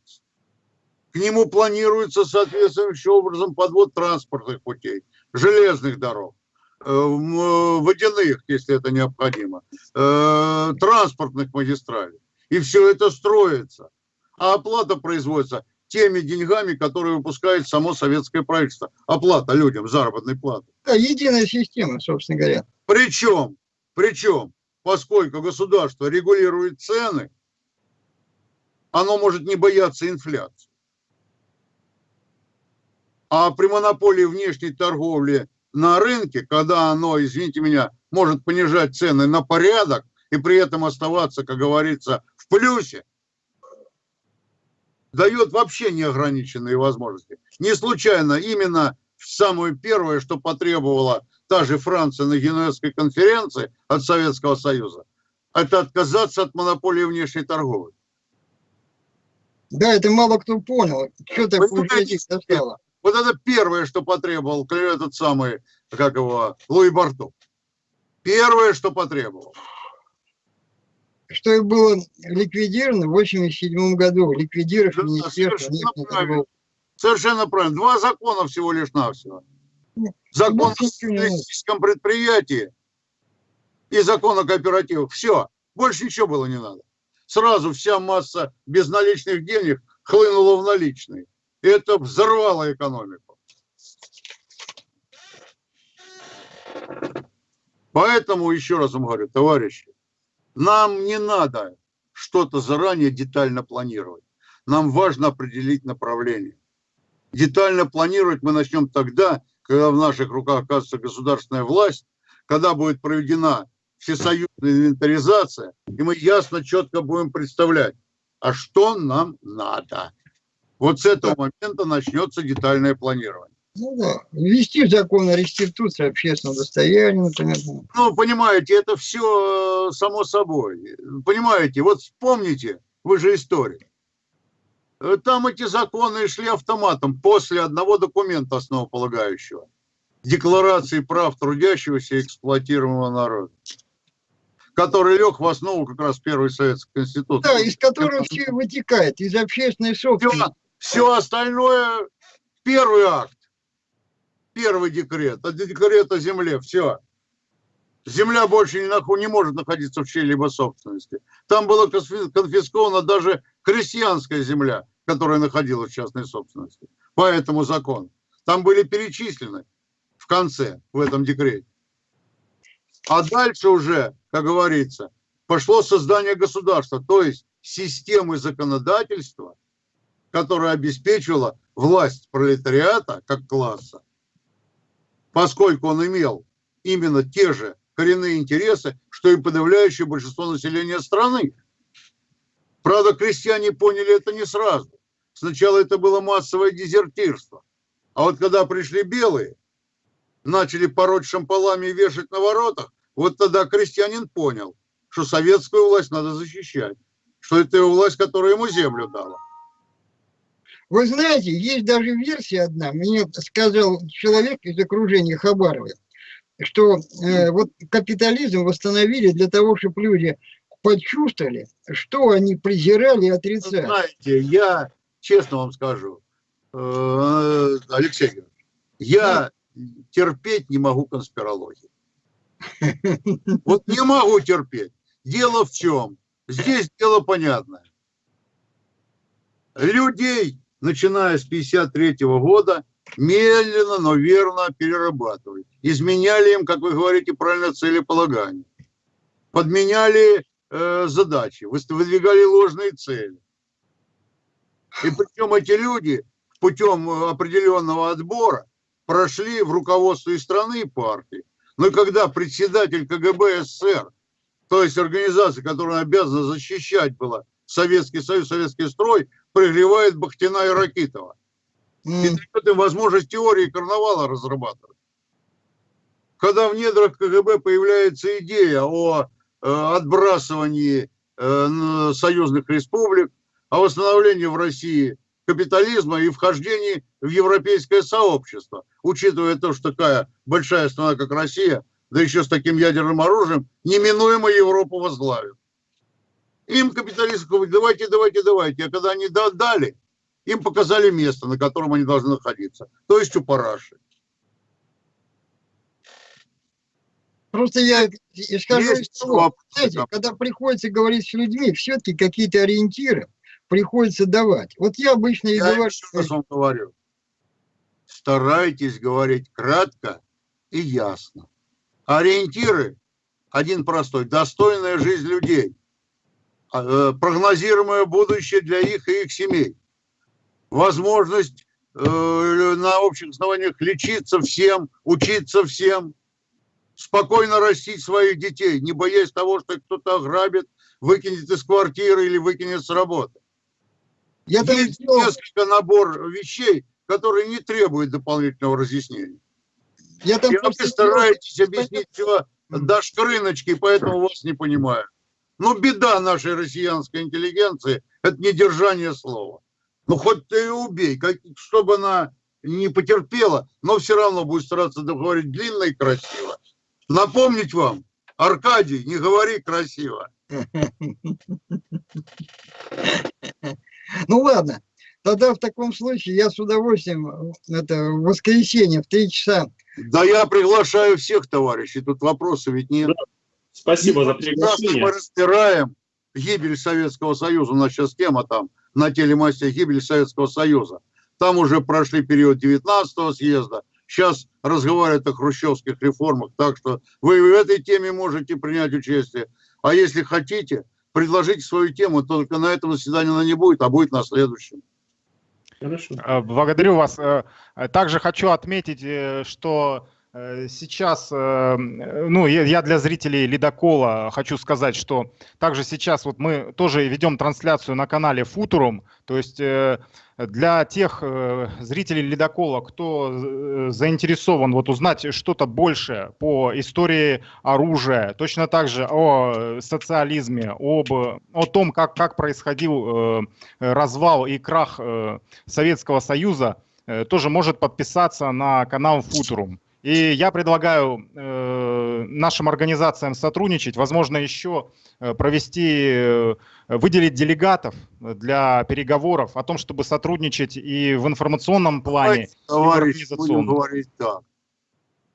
К нему планируется соответствующим образом подвод транспортных путей, железных дорог, э, водяных, если это необходимо, э, транспортных магистралей. И все это строится. А оплата производится теми деньгами, которые выпускает само советское правительство. Оплата людям, заработной платы. Да, единая система, собственно говоря. Причем, причем, поскольку государство регулирует цены, оно может не бояться инфляции. А при монополии внешней торговли на рынке, когда оно, извините меня, может понижать цены на порядок и при этом оставаться, как говорится, в плюсе, дает вообще неограниченные возможности. Не случайно именно самое первое, что потребовала та же Франция на Генуэзской конференции от Советского Союза, это отказаться от монополии внешней торговли. Да, это мало кто понял. Что так Вы знаете, стало? Вот это первое, что потребовал этот самый, как его, Луи Барту. Первое, что потребовал. Что и было ликвидировано в 87 году. Ликвидировав Да, Министерство совершенно правильно. Совершенно правильно. Два закона всего лишь навсего. Закон о социалистическом предприятии и закон о кооперативах. Все. Больше ничего было не надо. Сразу вся масса безналичных денег хлынула в наличные. Это взорвало экономику. Поэтому, еще раз вам говорю, товарищи, нам не надо что-то заранее детально планировать. Нам важно определить направление. Детально планировать мы начнем тогда, когда в наших руках окажется государственная власть, когда будет проведена всесоюзная инвентаризация, и мы ясно, четко будем представлять, а что нам надо. Вот с этого момента начнется детальное планирование. Ну да. Ввести закон о реституции общественного достояния, например. Ну, понимаете, это все само собой. Понимаете, вот вспомните, вы же историк. Э, Там эти законы шли автоматом после одного документа основополагающего. Декларации прав трудящегося и эксплуатируемого народа. Который лег в основу как раз первой советской конституции. Да, из которого все вытекает, из общественной собственности. Все остальное первый акт, первый декрет, это декрет о земле, все. Земля больше не, наху- не может находиться в чьей-либо собственности. Там была конфи- конфискована даже крестьянская земля, которая находилась в частной собственности. По этому закону. Там были перечислены в конце, в этом декрете. А дальше уже, как говорится, пошло создание государства, то есть системы законодательства, которая обеспечивала власть пролетариата как класса, поскольку он имел именно те же коренные интересы, что и подавляющее большинство населения страны. Правда, крестьяне поняли это не сразу. Сначала это было массовое дезертирство. А вот когда пришли белые, начали пороть шампалами и вешать на воротах, вот тогда крестьянин понял, что советскую власть надо защищать, что это его власть, которая ему землю дала. Вы знаете, есть даже версия одна, мне сказал человек из окружения Хабарова, что э, вот капитализм восстановили для того, чтобы люди почувствовали, что они презирали и отрицали. Знаете, я честно вам скажу, э, Алексей Георгиевич, я терпеть не могу конспирологии. Вот не могу терпеть. Дело в чем? Здесь дело понятное. Людей, начиная с 53 года, медленно, но верно перерабатывали. Изменяли им, как вы говорите, правильно целеполагание. Подменяли э, задачи, выдвигали ложные цели. И причем эти люди путем э, определенного отбора прошли в руководство и страны, и партии. Но когда председатель КГБ СССР, то есть организация, которая обязана защищать была Советский Союз, Советский строй, пригревает Бахтина и Ракитова. И М, дает им возможность теории карнавала разрабатывать. Когда в недрах КГБ появляется идея о э, отбрасывании э, союзных республик, о восстановлении в России капитализма и вхождении в европейское сообщество, учитывая то, что такая большая страна, как Россия, да еще с таким ядерным оружием, неминуемо Европу возглавит. Им капиталисты говорят, давайте, давайте, давайте. А когда они да- дали, им показали место, на котором они должны находиться. То есть у параши. Просто я Есть того, вопросы, знаете, да. когда приходится говорить с людьми, все-таки какие-то ориентиры приходится давать. Вот я обычно и Я говорю, еще раз вам говорю. Старайтесь говорить кратко и ясно. Ориентиры один простой. Достойная жизнь людей. А, э, Прогнозируемое будущее для их и их семей. Возможность э, на общих основаниях лечиться всем, учиться всем. спокойно растить своих детей, не боясь того, что кто-то ограбит, выкинет из квартиры или выкинет с работы. Я Есть сделал- несколько набор вещей, которые не требуют дополнительного разъяснения. я там И вы стараетесь объяснить все до шкрыночки, поэтому вас не понимаю. Ну, беда нашей россиянской интеллигенции – это недержание слова. Ну, хоть ты и убей, как, чтобы она не потерпела, но все равно будет стараться договорить длинно и красиво. Напомнить вам, Аркадий, не говори красиво. Ну ладно, тогда в таком случае я с удовольствием это в воскресенье в три часа. Да я приглашаю всех товарищей, тут вопроса ведь нет. Спасибо за приглашение. мы разбираем гибель Советского Союза. У нас сейчас тема там на телемасте гибель Советского Союза. Там уже прошли период 19-го съезда. Сейчас разговаривают о хрущевских реформах. Так что вы в этой теме можете принять участие. А если хотите, предложите свою тему. Только на этом заседании она не будет, а будет на следующем. Хорошо. Э, Благодарю вас. Э, Также хочу отметить, э, что сейчас, э, ну, я для зрителей Ледокола хочу сказать, что также сейчас вот мы тоже ведем трансляцию на канале Футурум, то есть э, для тех э, зрителей Ледокола, кто э, заинтересован вот узнать что-то больше по истории оружия, точно так же о э, социализме, об, о том, как, как происходил э, развал и крах э, Советского Союза, э, тоже может подписаться на канал Футурум. И я предлагаю э, нашим организациям сотрудничать, возможно, еще э, провести, э, выделить делегатов для переговоров о том, чтобы сотрудничать и в информационном плане. Товарищ, будем организационно. говорить так.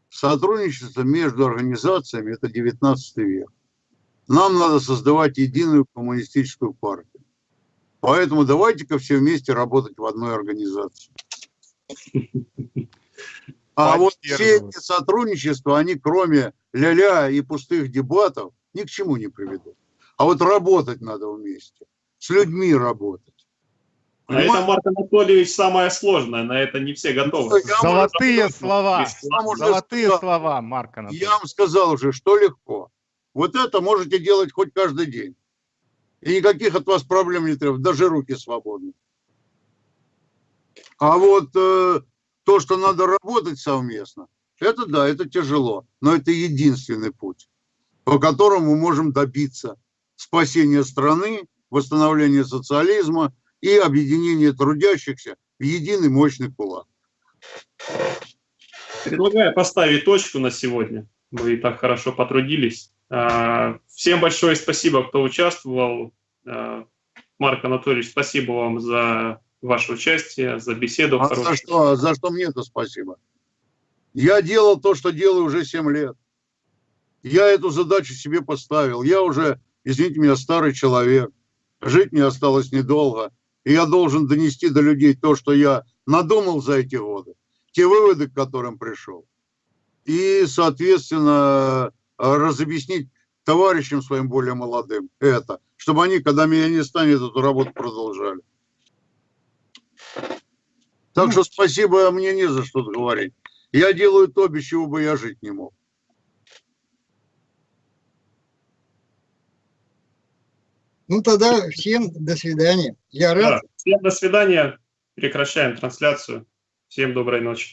Сотрудничество между организациями – это 19 век. Нам надо создавать единую коммунистическую партию. Поэтому давайте-ка все вместе работать в одной организации. А вот все эти сотрудничества, они кроме ля-ля и пустых дебатов ни к чему не приведут. А вот работать надо вместе, с людьми работать. А это, Марк Анатольевич, самое сложное. На это не все готовы. Я Золотые слова, золотые сказал. слова, Марк Анатольевич. Я вам сказал уже, что легко. Вот это можете делать хоть каждый день. И никаких от вас проблем не требует, даже руки свободны. А вот э, то, что надо работать совместно, это да, это тяжело, но это единственный путь, по которому мы можем добиться спасения страны, восстановления социализма и объединения трудящихся в единый мощный кулак. Предлагаю поставить точку на сегодня. Мы и так хорошо потрудились. А, Всем большое спасибо, кто участвовал. А, Марк Анатольевич, спасибо вам за ваше участие, за беседу. А за что, за что мне-то спасибо? Я делал то, что делаю уже 7 лет. Я эту задачу себе поставил. Я уже, извините меня, старый человек. Жить мне осталось недолго. И я должен донести до людей то, что я надумал за эти годы. Те выводы, к которым пришел. И, соответственно, разобъяснить товарищам своим более молодым это. Чтобы они, когда меня не станет, эту работу продолжали. Так что спасибо, мне не за что говорить. Я делаю то, без чего бы я жить не мог. Ну тогда всем до свидания. Я рад. Да. Всем до свидания. Прекращаем трансляцию. Всем доброй ночи.